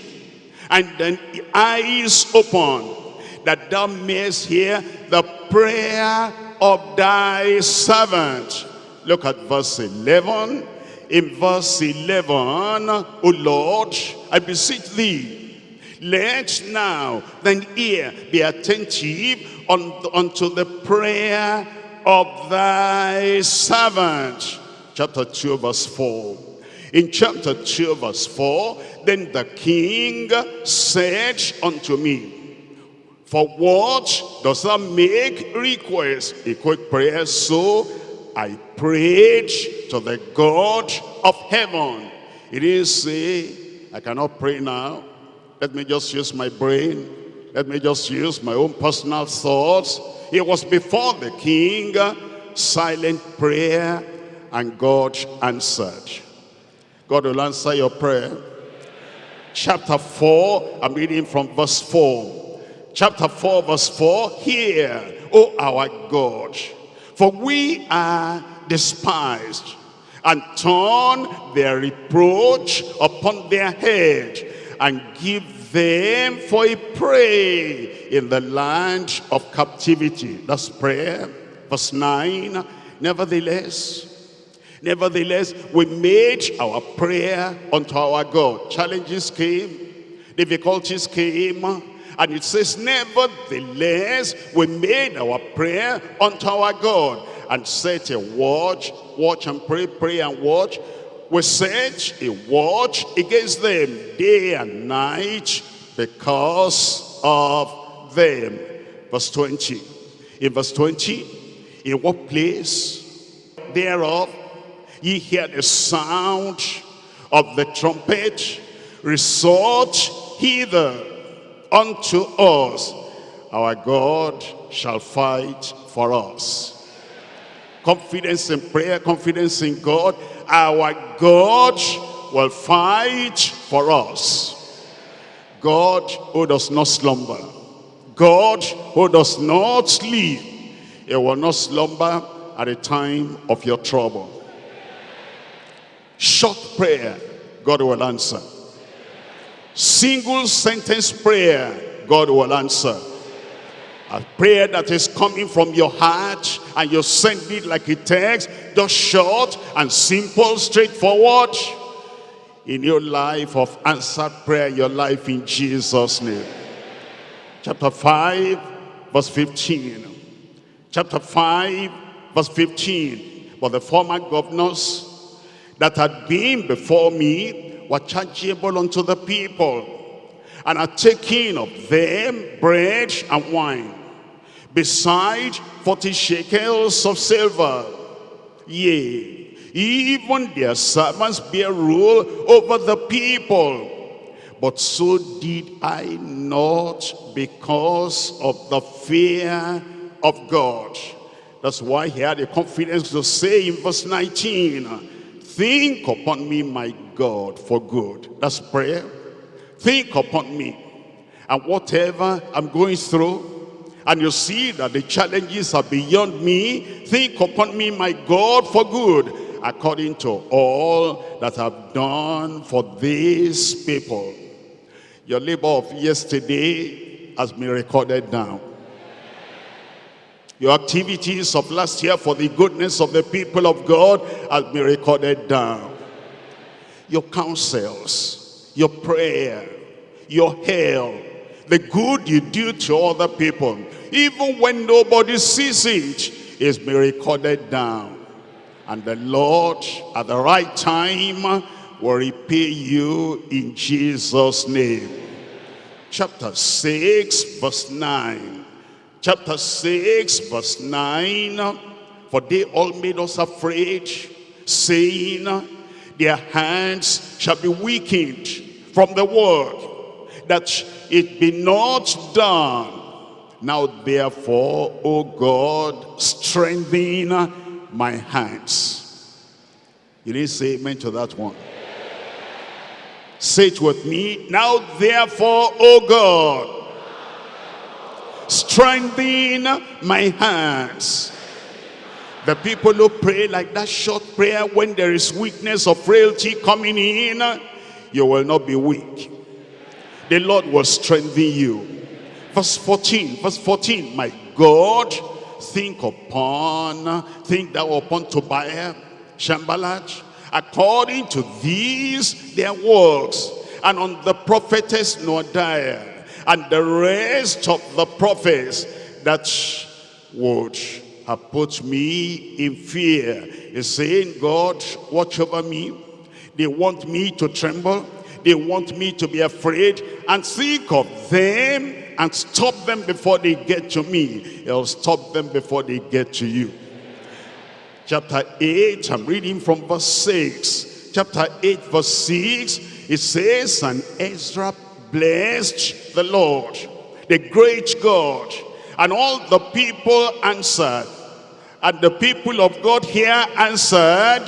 and thine eyes open, that thou mayest hear the prayer of thy servant. Look at verse 11. In verse 11, O Lord, I beseech thee, let now thine ear be attentive unto the prayer of thy servant. chapter 2 verse 4. In chapter 2 verse 4, then the king said unto me, For what does thou make request? A quick prayer, so I prayed to the God of heaven. He didn't say, I cannot pray now. Let me just use my brain. Let me just use my own personal thoughts. It was before the king, silent prayer, and God answered. God will answer your prayer. Chapter 4, I'm reading from verse 4. Chapter 4, verse 4, Hear, O our God, for we are despised, and turn their reproach upon their head, and give them for a prey in the land of captivity. That's prayer. Verse 9, Nevertheless, Nevertheless, we made our prayer unto our God. Challenges came, difficulties came, and it says, nevertheless, we made our prayer unto our God and set a watch, watch and pray, pray and watch. We set a watch against them day and night because of them. Verse 20. In verse 20, in what place thereof ye hear the sound of the trumpet, resort hither unto us. Our God shall fight for us. Confidence in prayer, confidence in God. Our God will fight for us. God who does not slumber. God who does not sleep. He will not slumber at the time of your trouble. Short prayer, God will answer. Single sentence prayer, God will answer. A prayer that is coming from your heart and you send it like a text, just short and simple, straightforward. In your life of answered prayer, your life in Jesus' name. Chapter 5, verse 15. Chapter 5, verse 15. But the former governors that had been before me were chargeable unto the people, and are taking of them bread and wine, beside forty shekels of silver. Yea, even their servants bear rule over the people. But so did I not because of the fear of God. That's why he had the confidence to say in verse 19, Think upon me, my God, for good. That's prayer. Think upon me. And whatever I'm going through, and you see that the challenges are beyond me, think upon me, my God, for good, according to all that I've done for these people. Your labor of yesterday has been recorded down your activities of last year for the goodness of the people of God has been recorded down. Your counsels, your prayer, your help, the good you do to other people, even when nobody sees it, is been recorded down. And the Lord, at the right time, will repay you in Jesus' name. Chapter 6, verse 9 chapter 6 verse 9 for they all made us afraid saying their hands shall be weakened from the word that it be not done. Now therefore o god strengthen my hands. You didn't say amen to that one. Say it with me. Now therefore o god strengthen my hands. The people who pray like that short prayer when there is weakness or frailty coming in, you will not be weak. The Lord will strengthen you. Verse 14, verse 14, my God, think upon, think thou upon Tobiah, Sanballat, according to these their works, and on the prophetess Noadiah, and the rest of the prophets that would have put me in fear. He's saying, God, watch over me. They want me to tremble. They want me to be afraid and think of them and stop them before they get to me. He'll stop them before they get to you. Chapter 8, I'm reading from verse 6. Chapter 8, verse 6, it says, And Ezra blessed the Lord, the great God. And all the people answered. And the people of God here answered,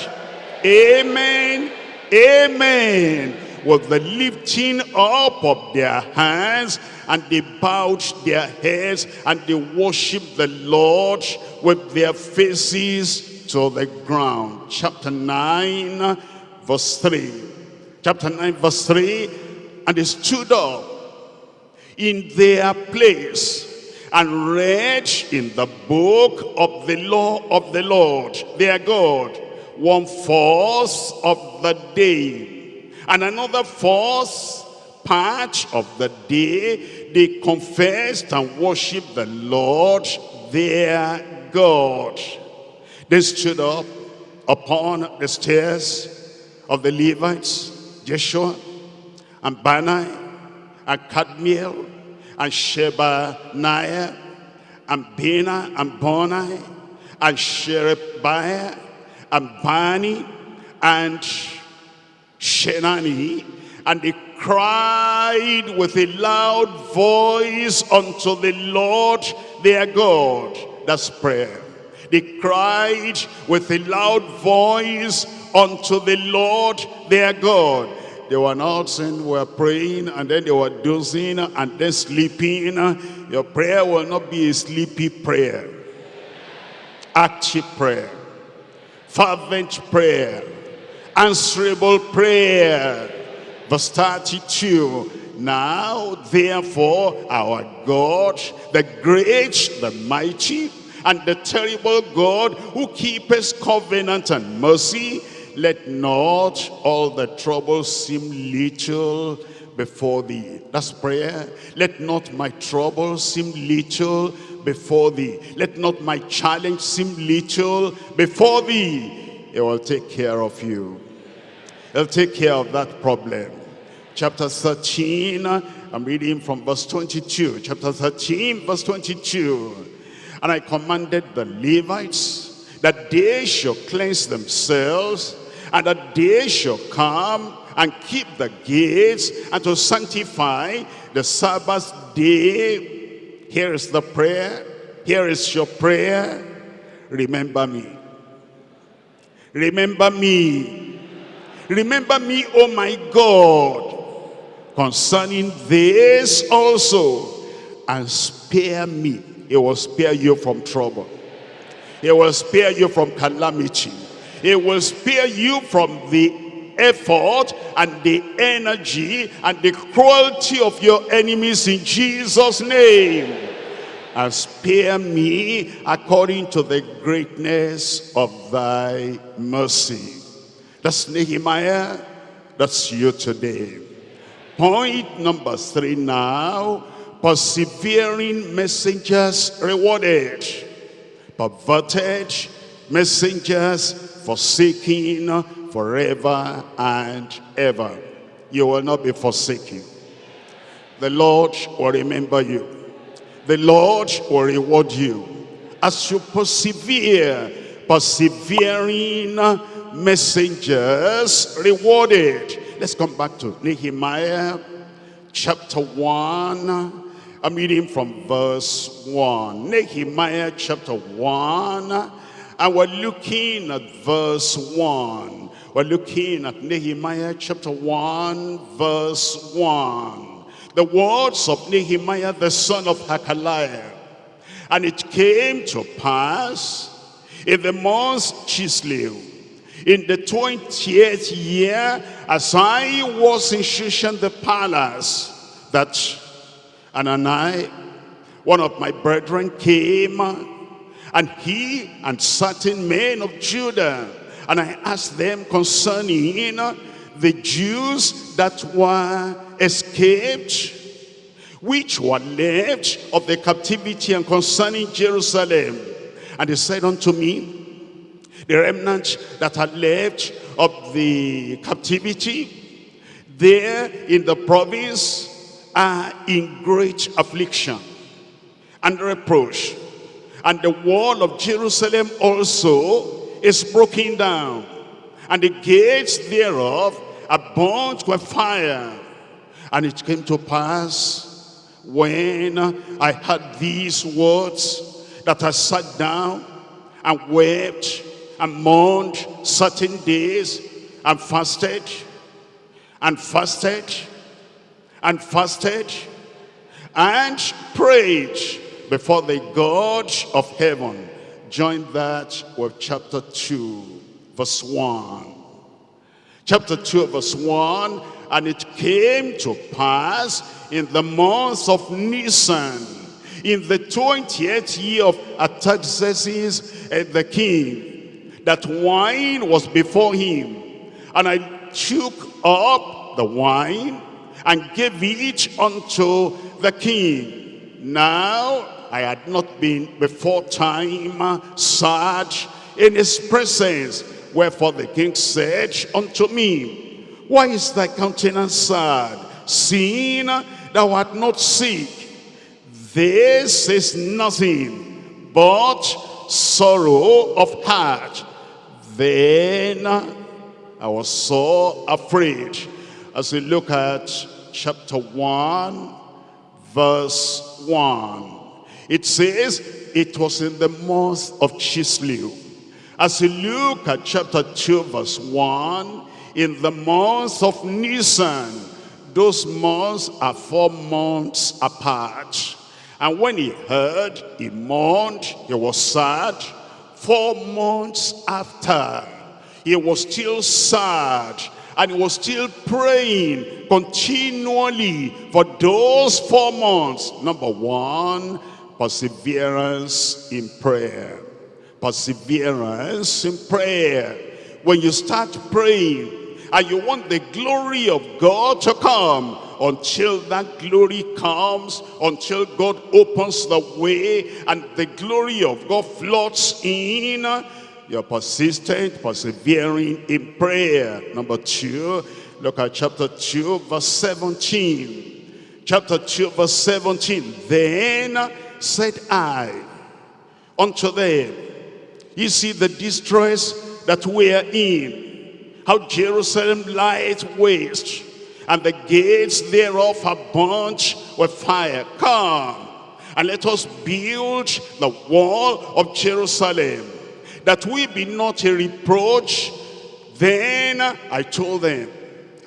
Amen, Amen with the lifting up of their hands and they bowed their heads and they worshiped the Lord with their faces to the ground. Chapter 9 verse 3. Chapter 9 verse 3 and they stood up in their place and read in the book of the law of the Lord their God one fourth of the day and another fourth part of the day, they confessed and worshiped the Lord their God. They stood up upon the stairs of the Levites, Jeshua and Bani and Kadmiel and Shebaniah and Bina and Boni and Sherebiah and Bani and Shenani, and they cried with a loud voice unto the Lord their God. That's prayer. They cried with a loud voice unto the Lord their God. They were not saying, were praying, and then they were dozing, and then sleeping. Your prayer will not be a sleepy prayer. Active prayer. Fervent prayer answerable prayer. Verse 32, now therefore our God, the great, the mighty, and the terrible God who keeps covenant and mercy, let not all the troubles seem little before thee. That's prayer. Let not my troubles seem little before thee. Let not my challenge seem little before thee. It will take care of you. He'll take care of that problem. Chapter 13, I'm reading from verse 22. Chapter 13, verse 22. And I commanded the Levites that they should cleanse themselves and that day shall come and keep the gates and to sanctify the Sabbath day. Here is the prayer. Here is your prayer. Remember me. Remember me Remember me, O my God, concerning this also, and spare me. He will spare you from trouble. He will spare you from calamity. It will spare you from the effort and the energy and the cruelty of your enemies in Jesus' name. And spare me according to the greatness of thy mercy. That's Nehemiah. That's you today. Point number three now. Persevering messengers rewarded. Perverted messengers forsaken forever and ever. You will not be forsaken. The Lord will remember you. The Lord will reward you. As you persevere, persevering messengers rewarded. Let's come back to Nehemiah chapter 1. I'm reading from verse 1. Nehemiah chapter 1. And we're looking at verse 1. We're looking at Nehemiah chapter 1, verse 1. The words of Nehemiah, the son of Hachaliah. And it came to pass in the month Chislev, in the 20th year, as I was in Shushan the palace, that I, one of my brethren, came, and he and certain men of Judah, and I asked them concerning the Jews that were escaped, which were left of the captivity and concerning Jerusalem. And he said unto me, the remnant that had left of the captivity, there in the province are in great affliction and reproach. And the wall of Jerusalem also is broken down, and the gates thereof are burnt with fire. And it came to pass when I heard these words that I sat down and wept and mourned certain days and fasted and fasted and fasted and prayed before the God of heaven. Join that with chapter 2, verse 1. Chapter 2, verse 1, and it came to pass in the month of Nisan, in the 20th year of Artaxerxes the king, that wine was before him. And I took up the wine and gave it unto the king. Now I had not been before time uh, sad in his presence. Wherefore the king said unto me, Why is thy countenance sad, seeing thou art not sick? This is nothing but sorrow of heart. Then I was so afraid. As we look at chapter 1, verse 1. It says, it was in the month of Chislev. As you look at chapter 2, verse 1, in the month of Nisan, those months are four months apart. And when he heard, he mourned, he was sad. Four months after, he was still sad and he was still praying continually for those four months. Number one, perseverance in prayer. Perseverance in prayer. When you start praying and you want the glory of God to come, until that glory comes, until God opens the way and the glory of God floods in, you're persistent, persevering in prayer. Number two, look at chapter 2, verse 17. Chapter 2, verse 17. Then said I unto them, you see the distress that we are in, how Jerusalem lies waste, and the gates thereof are burnt with fire. Come, and let us build the wall of Jerusalem, that we be not a reproach. Then I told them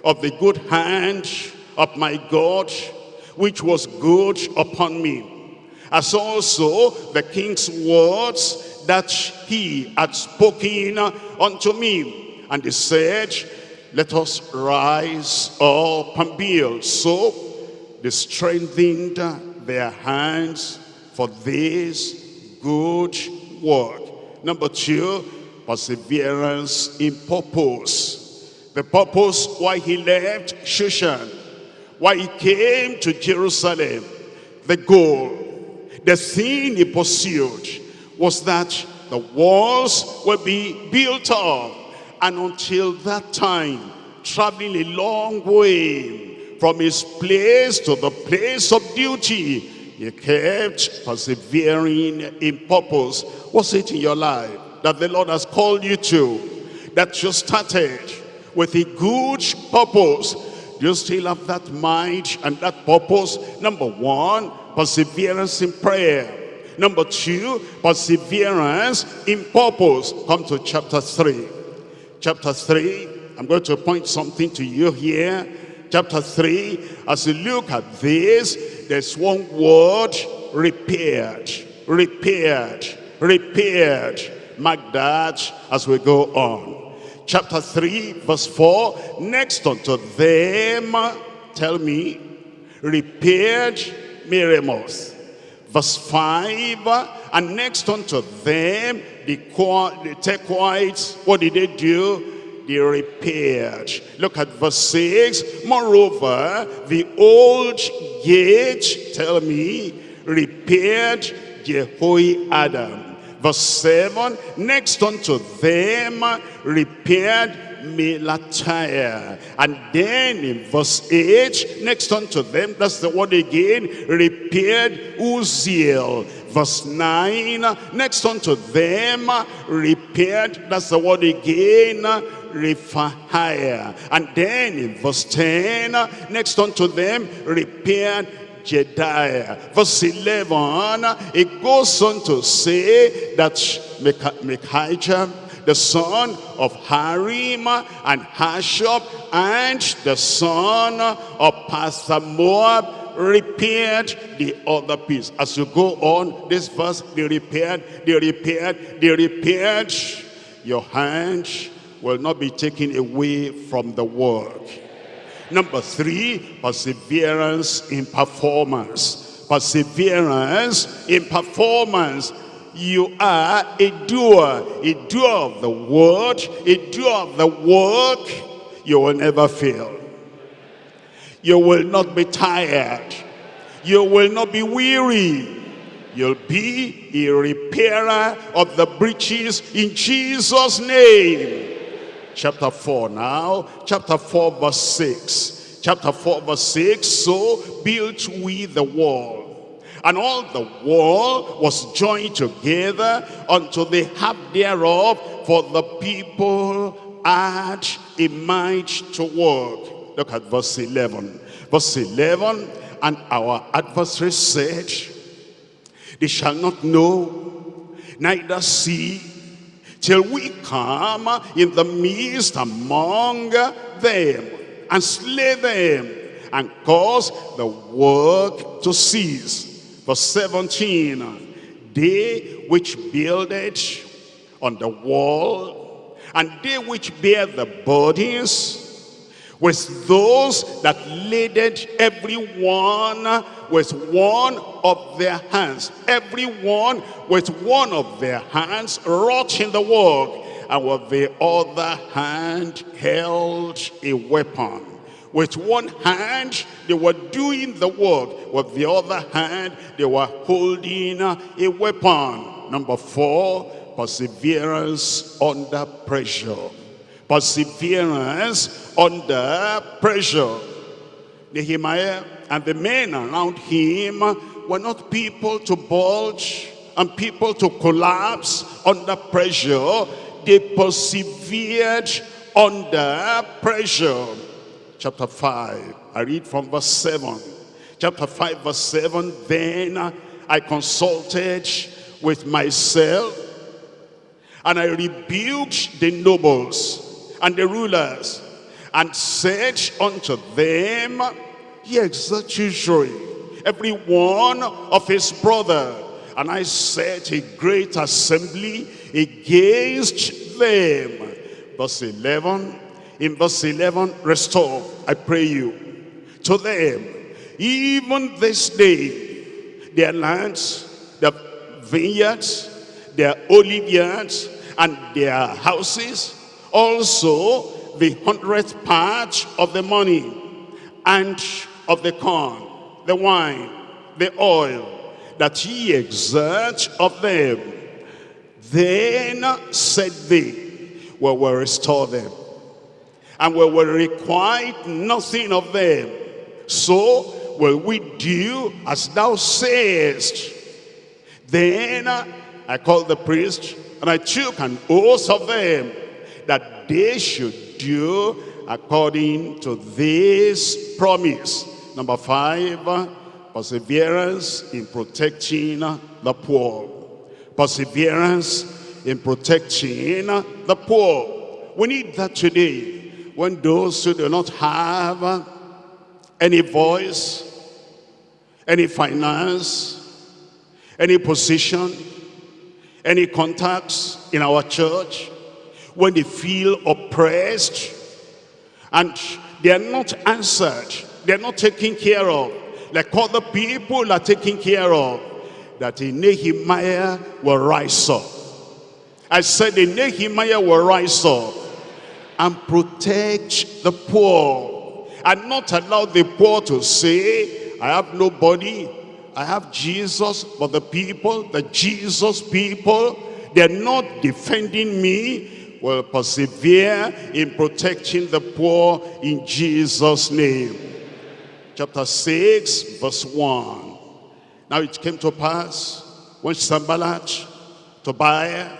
of the good hand of my God, which was good upon me as also the king's words that he had spoken unto me. And he said, let us rise up and build. So they strengthened their hands for this good work. Number two, perseverance in purpose. The purpose why he left Shushan, why he came to Jerusalem, the goal the thing he pursued was that the walls will be built up. And until that time, traveling a long way from his place to the place of duty, he kept persevering in purpose. What's it in your life that the Lord has called you to? That you started with a good purpose. Do you still have that mind and that purpose? Number one, perseverance in prayer. Number two, perseverance in purpose. Come to chapter 3. Chapter 3, I'm going to point something to you here. Chapter 3, as you look at this, there's one word, repaired, repaired, repaired. Mark that as we go on. Chapter 3, verse 4, next unto them, tell me, repaired Meremoth. Verse 5, and next unto them, the, the Tekoites, what did they do? They repaired. Look at verse 6. Moreover, the old gate, tell me, repaired Jehoiada Verse 7, next unto them repaired Melatiah. And then in verse 8, next unto them, that's the word again, repaired Uzziel. Verse 9, next unto them, repaired, that's the word again, Rephaiah. And then in verse 10, next unto them, repaired Jedaiah. Verse 11, it goes on to say that Micaiah, the son of Harim and Hashub, and the son of Pahath-Moab repaired the other piece. As you go on, this verse, they repaired, they repaired, they repaired. Your hand will not be taken away from the work. Number three, perseverance in performance. Perseverance in performance. You are a doer, a doer of the word, a doer of the work. You will never fail. You will not be tired. You will not be weary. You'll be a repairer of the breaches in Jesus' name chapter 4 now. Chapter 4 verse 6. Chapter 4 verse 6. So built we the wall. And all the wall was joined together unto the half thereof, for the people had a mind to work. Look at verse 11. Verse 11, and our adversary said, They shall not know, neither see, till we come in the midst among them and slay them and cause the work to cease. Verse 17, they which builded on the wall and they which bear the bodies with those that laded every one with one of their hands. Every one with one of their hands wrought in the work, and with the other hand held a weapon. With one hand, they were doing the work. With the other hand, they were holding a weapon. Number four, perseverance under pressure perseverance under pressure. Nehemiah and the men around him were not people to bulge and people to collapse under pressure. They persevered under pressure. Chapter 5, I read from verse 7. Chapter 5, verse 7, Then I consulted with myself, and I rebuked the nobles and the rulers, and said unto them, Ye exalt usury, every one of his brother. And I set a great assembly against them. Verse 11, in verse 11, restore, I pray you, to them, even this day, their lands, their vineyards, their olive yards, and their houses, also the hundredth part of the money and of the corn, the wine, the oil, that ye exert of them. Then said they, we will restore them, and we will require nothing of them. So will we do as thou sayest. Then I called the priest, and I took an oath of them, that they should do according to this promise. Number five, perseverance in protecting the poor. Perseverance in protecting the poor. We need that today. When those who do not have any voice, any finance, any position, any contacts in our church, when they feel oppressed and they are not answered, they are not taken care of, like other people are taken care of, that a Nehemiah will rise up. I said a Nehemiah will rise up and protect the poor and not allow the poor to say, I have nobody, I have Jesus, but the people, the Jesus people, they're not defending me, will persevere in protecting the poor in Jesus' name. Chapter 6, verse 1. Now it came to pass when Sanballat, Tobiah,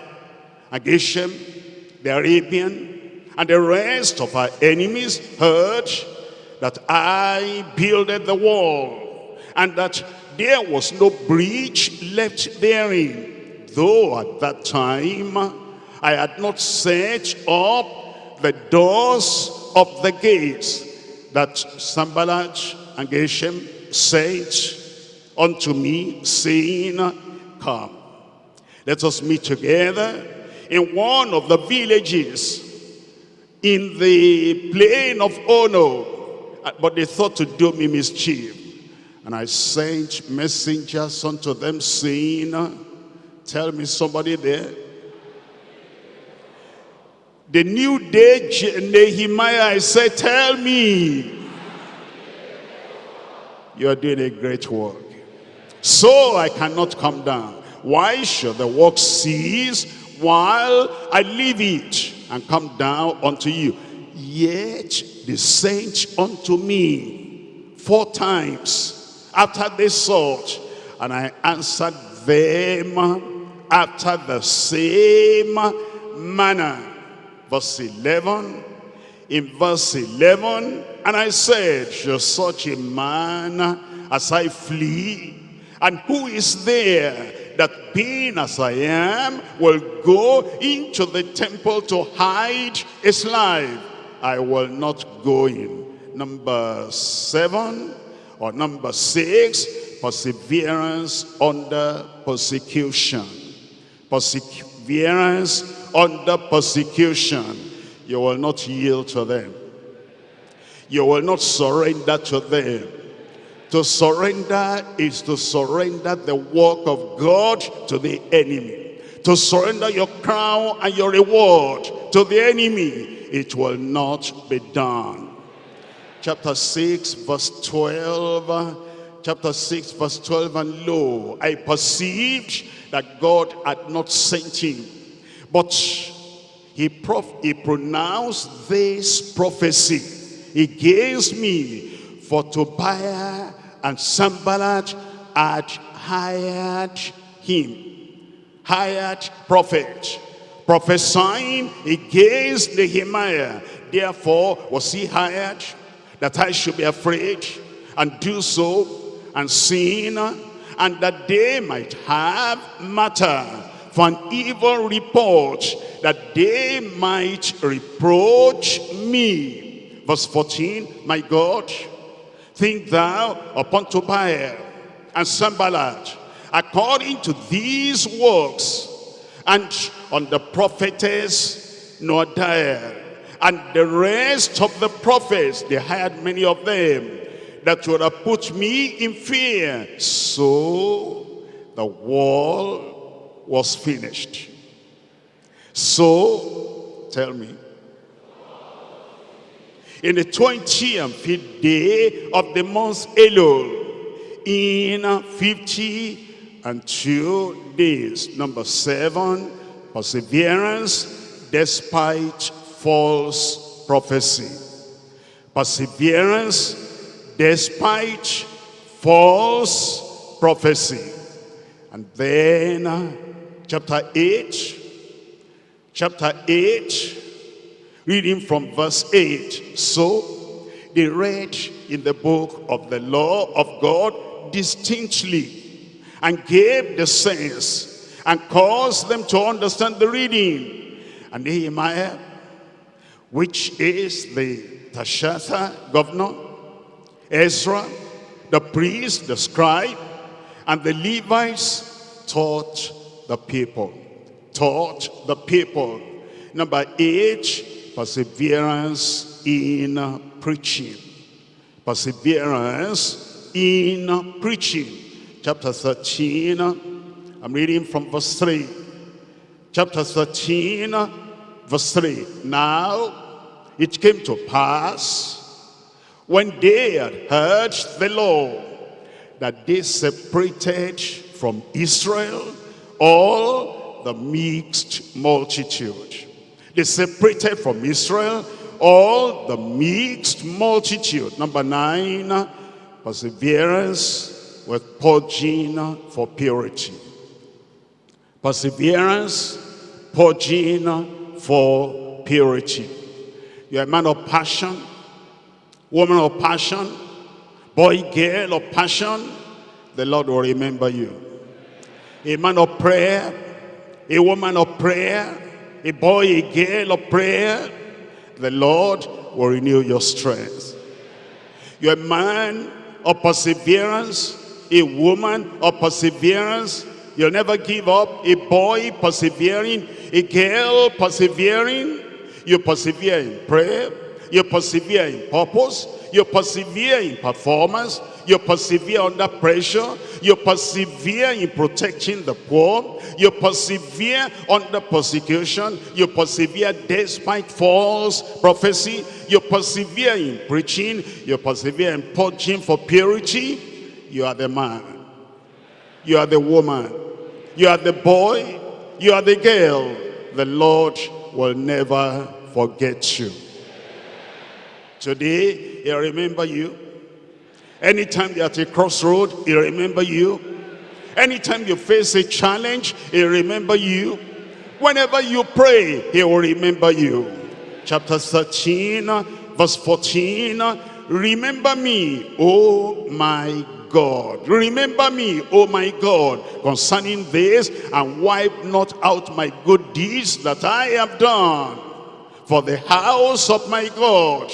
and Geshem, the Arabian, and the rest of our enemies heard that I builded the wall, and that there was no breach left therein, though at that time I had not set up the doors of the gates, that Sanballat and Geshem said unto me, saying, Come, let us meet together in one of the villages in the plain of Ono. Uh, but they thought to do me mischief. And I sent messengers unto them saying, tell me somebody there. The new day, Nehemiah, I said, tell me. You are doing a great work. So I cannot come down. Why should the work cease while I leave it and come down unto you? Yet they sent unto me four times after they sought, and I answered them after the same manner. Verse 11, in verse 11, and I said, shall such a man as I flee, and who is there that being as I am will go into the temple to hide his life. I will not go in. Number seven or number six, perseverance under persecution. Perseverance under persecution. You will not yield to them. You will not surrender to them to surrender is to surrender the work of God to the enemy. To surrender your crown and your reward to the enemy. It will not be done. Chapter 6 verse 12. Chapter 6 verse 12. And lo, I perceived that God had not sent him. But he, he pronounced this prophecy against me for Tobiah and Sanballat had hired him, hired prophet, prophesying against Nehemiah. Therefore was he hired that I should be afraid and do so and sin and that they might have matter for an evil report that they might reproach me. Verse 14, my God, Think thou upon Tobiah and Sanballat according to these works and on the prophetess Noadiah and the rest of the prophets they hired many of them that would have put me in fear. So the wall was finished. So tell me in the 20th day of the month Elul, in 50 and two days. Number seven, perseverance despite false prophecy. Perseverance despite false prophecy. And then uh, chapter 8, chapter 8, Reading from verse 8. So they read in the book of the law of God distinctly and gave the sense and caused them to understand the reading. And Nehemiah, which is the Tirshatha governor, Ezra, the priest, the scribe, and the Levites taught the people. Taught the people. Number eight, perseverance in preaching. Perseverance in preaching. Chapter 13, I'm reading from verse 3. Chapter 13, verse 3. Now it came to pass when they had heard the law that they separated from Israel all the mixed multitude. They separated from Israel all the mixed multitude. Number nine, perseverance with purging for purity. Perseverance, purging for purity. You're a man of passion, woman of passion, boy, girl of passion, the Lord will remember you. A man of prayer, a woman of prayer, a boy, a girl of prayer, the Lord will renew your strength. You're a man of perseverance, a woman of perseverance. You'll never give up. A boy persevering, a girl persevering. You persevere in prayer. You persevere in purpose. You persevere in performance. You persevere under pressure. You persevere in protecting the poor. You persevere under persecution. You persevere despite false prophecy. You persevere in preaching. You persevere in purging for purity. You are the man. You are the woman. You are the boy. You are the girl. The Lord will never forget you. Today, He'll remember you. Anytime you're at a crossroad, He'll remember you. Anytime you face a challenge, He'll remember you. Whenever you pray, He will remember you. Chapter 13, verse 14. Remember me, oh my God. Remember me, oh my God, concerning this, and wipe not out my good deeds that I have done for the house of my God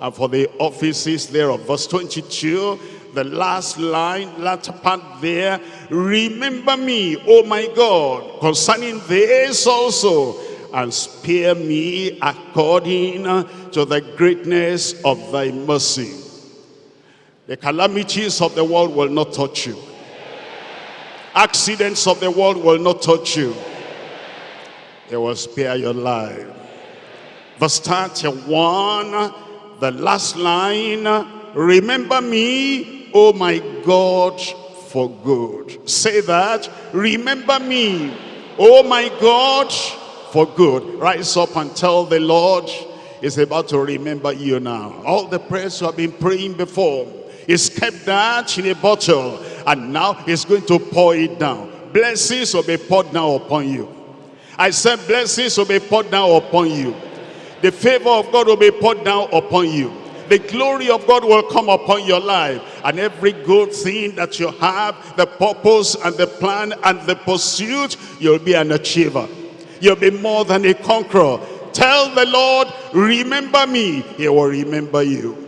and for the offices thereof. Verse 22, the last line, latter part there. Remember me, O my God, concerning this also, and spare me according to the greatness of thy mercy. The calamities of the world will not touch you. Accidents of the world will not touch you. They will spare your life. Verse 31, the last line, remember me, oh my God, for good. Say that, remember me, oh my God, for good. Rise up and tell the Lord, is about to remember you now. All the prayers you have been praying before, He's kept that in a bottle, and now He's going to pour it down. Blessings will be poured down upon you. I said blessings will be poured down upon you. The favor of God will be poured down upon you. The glory of God will come upon your life. And every good thing that you have, the purpose and the plan and the pursuit, you'll be an achiever. You'll be more than a conqueror. Tell the Lord, remember me. He will remember you.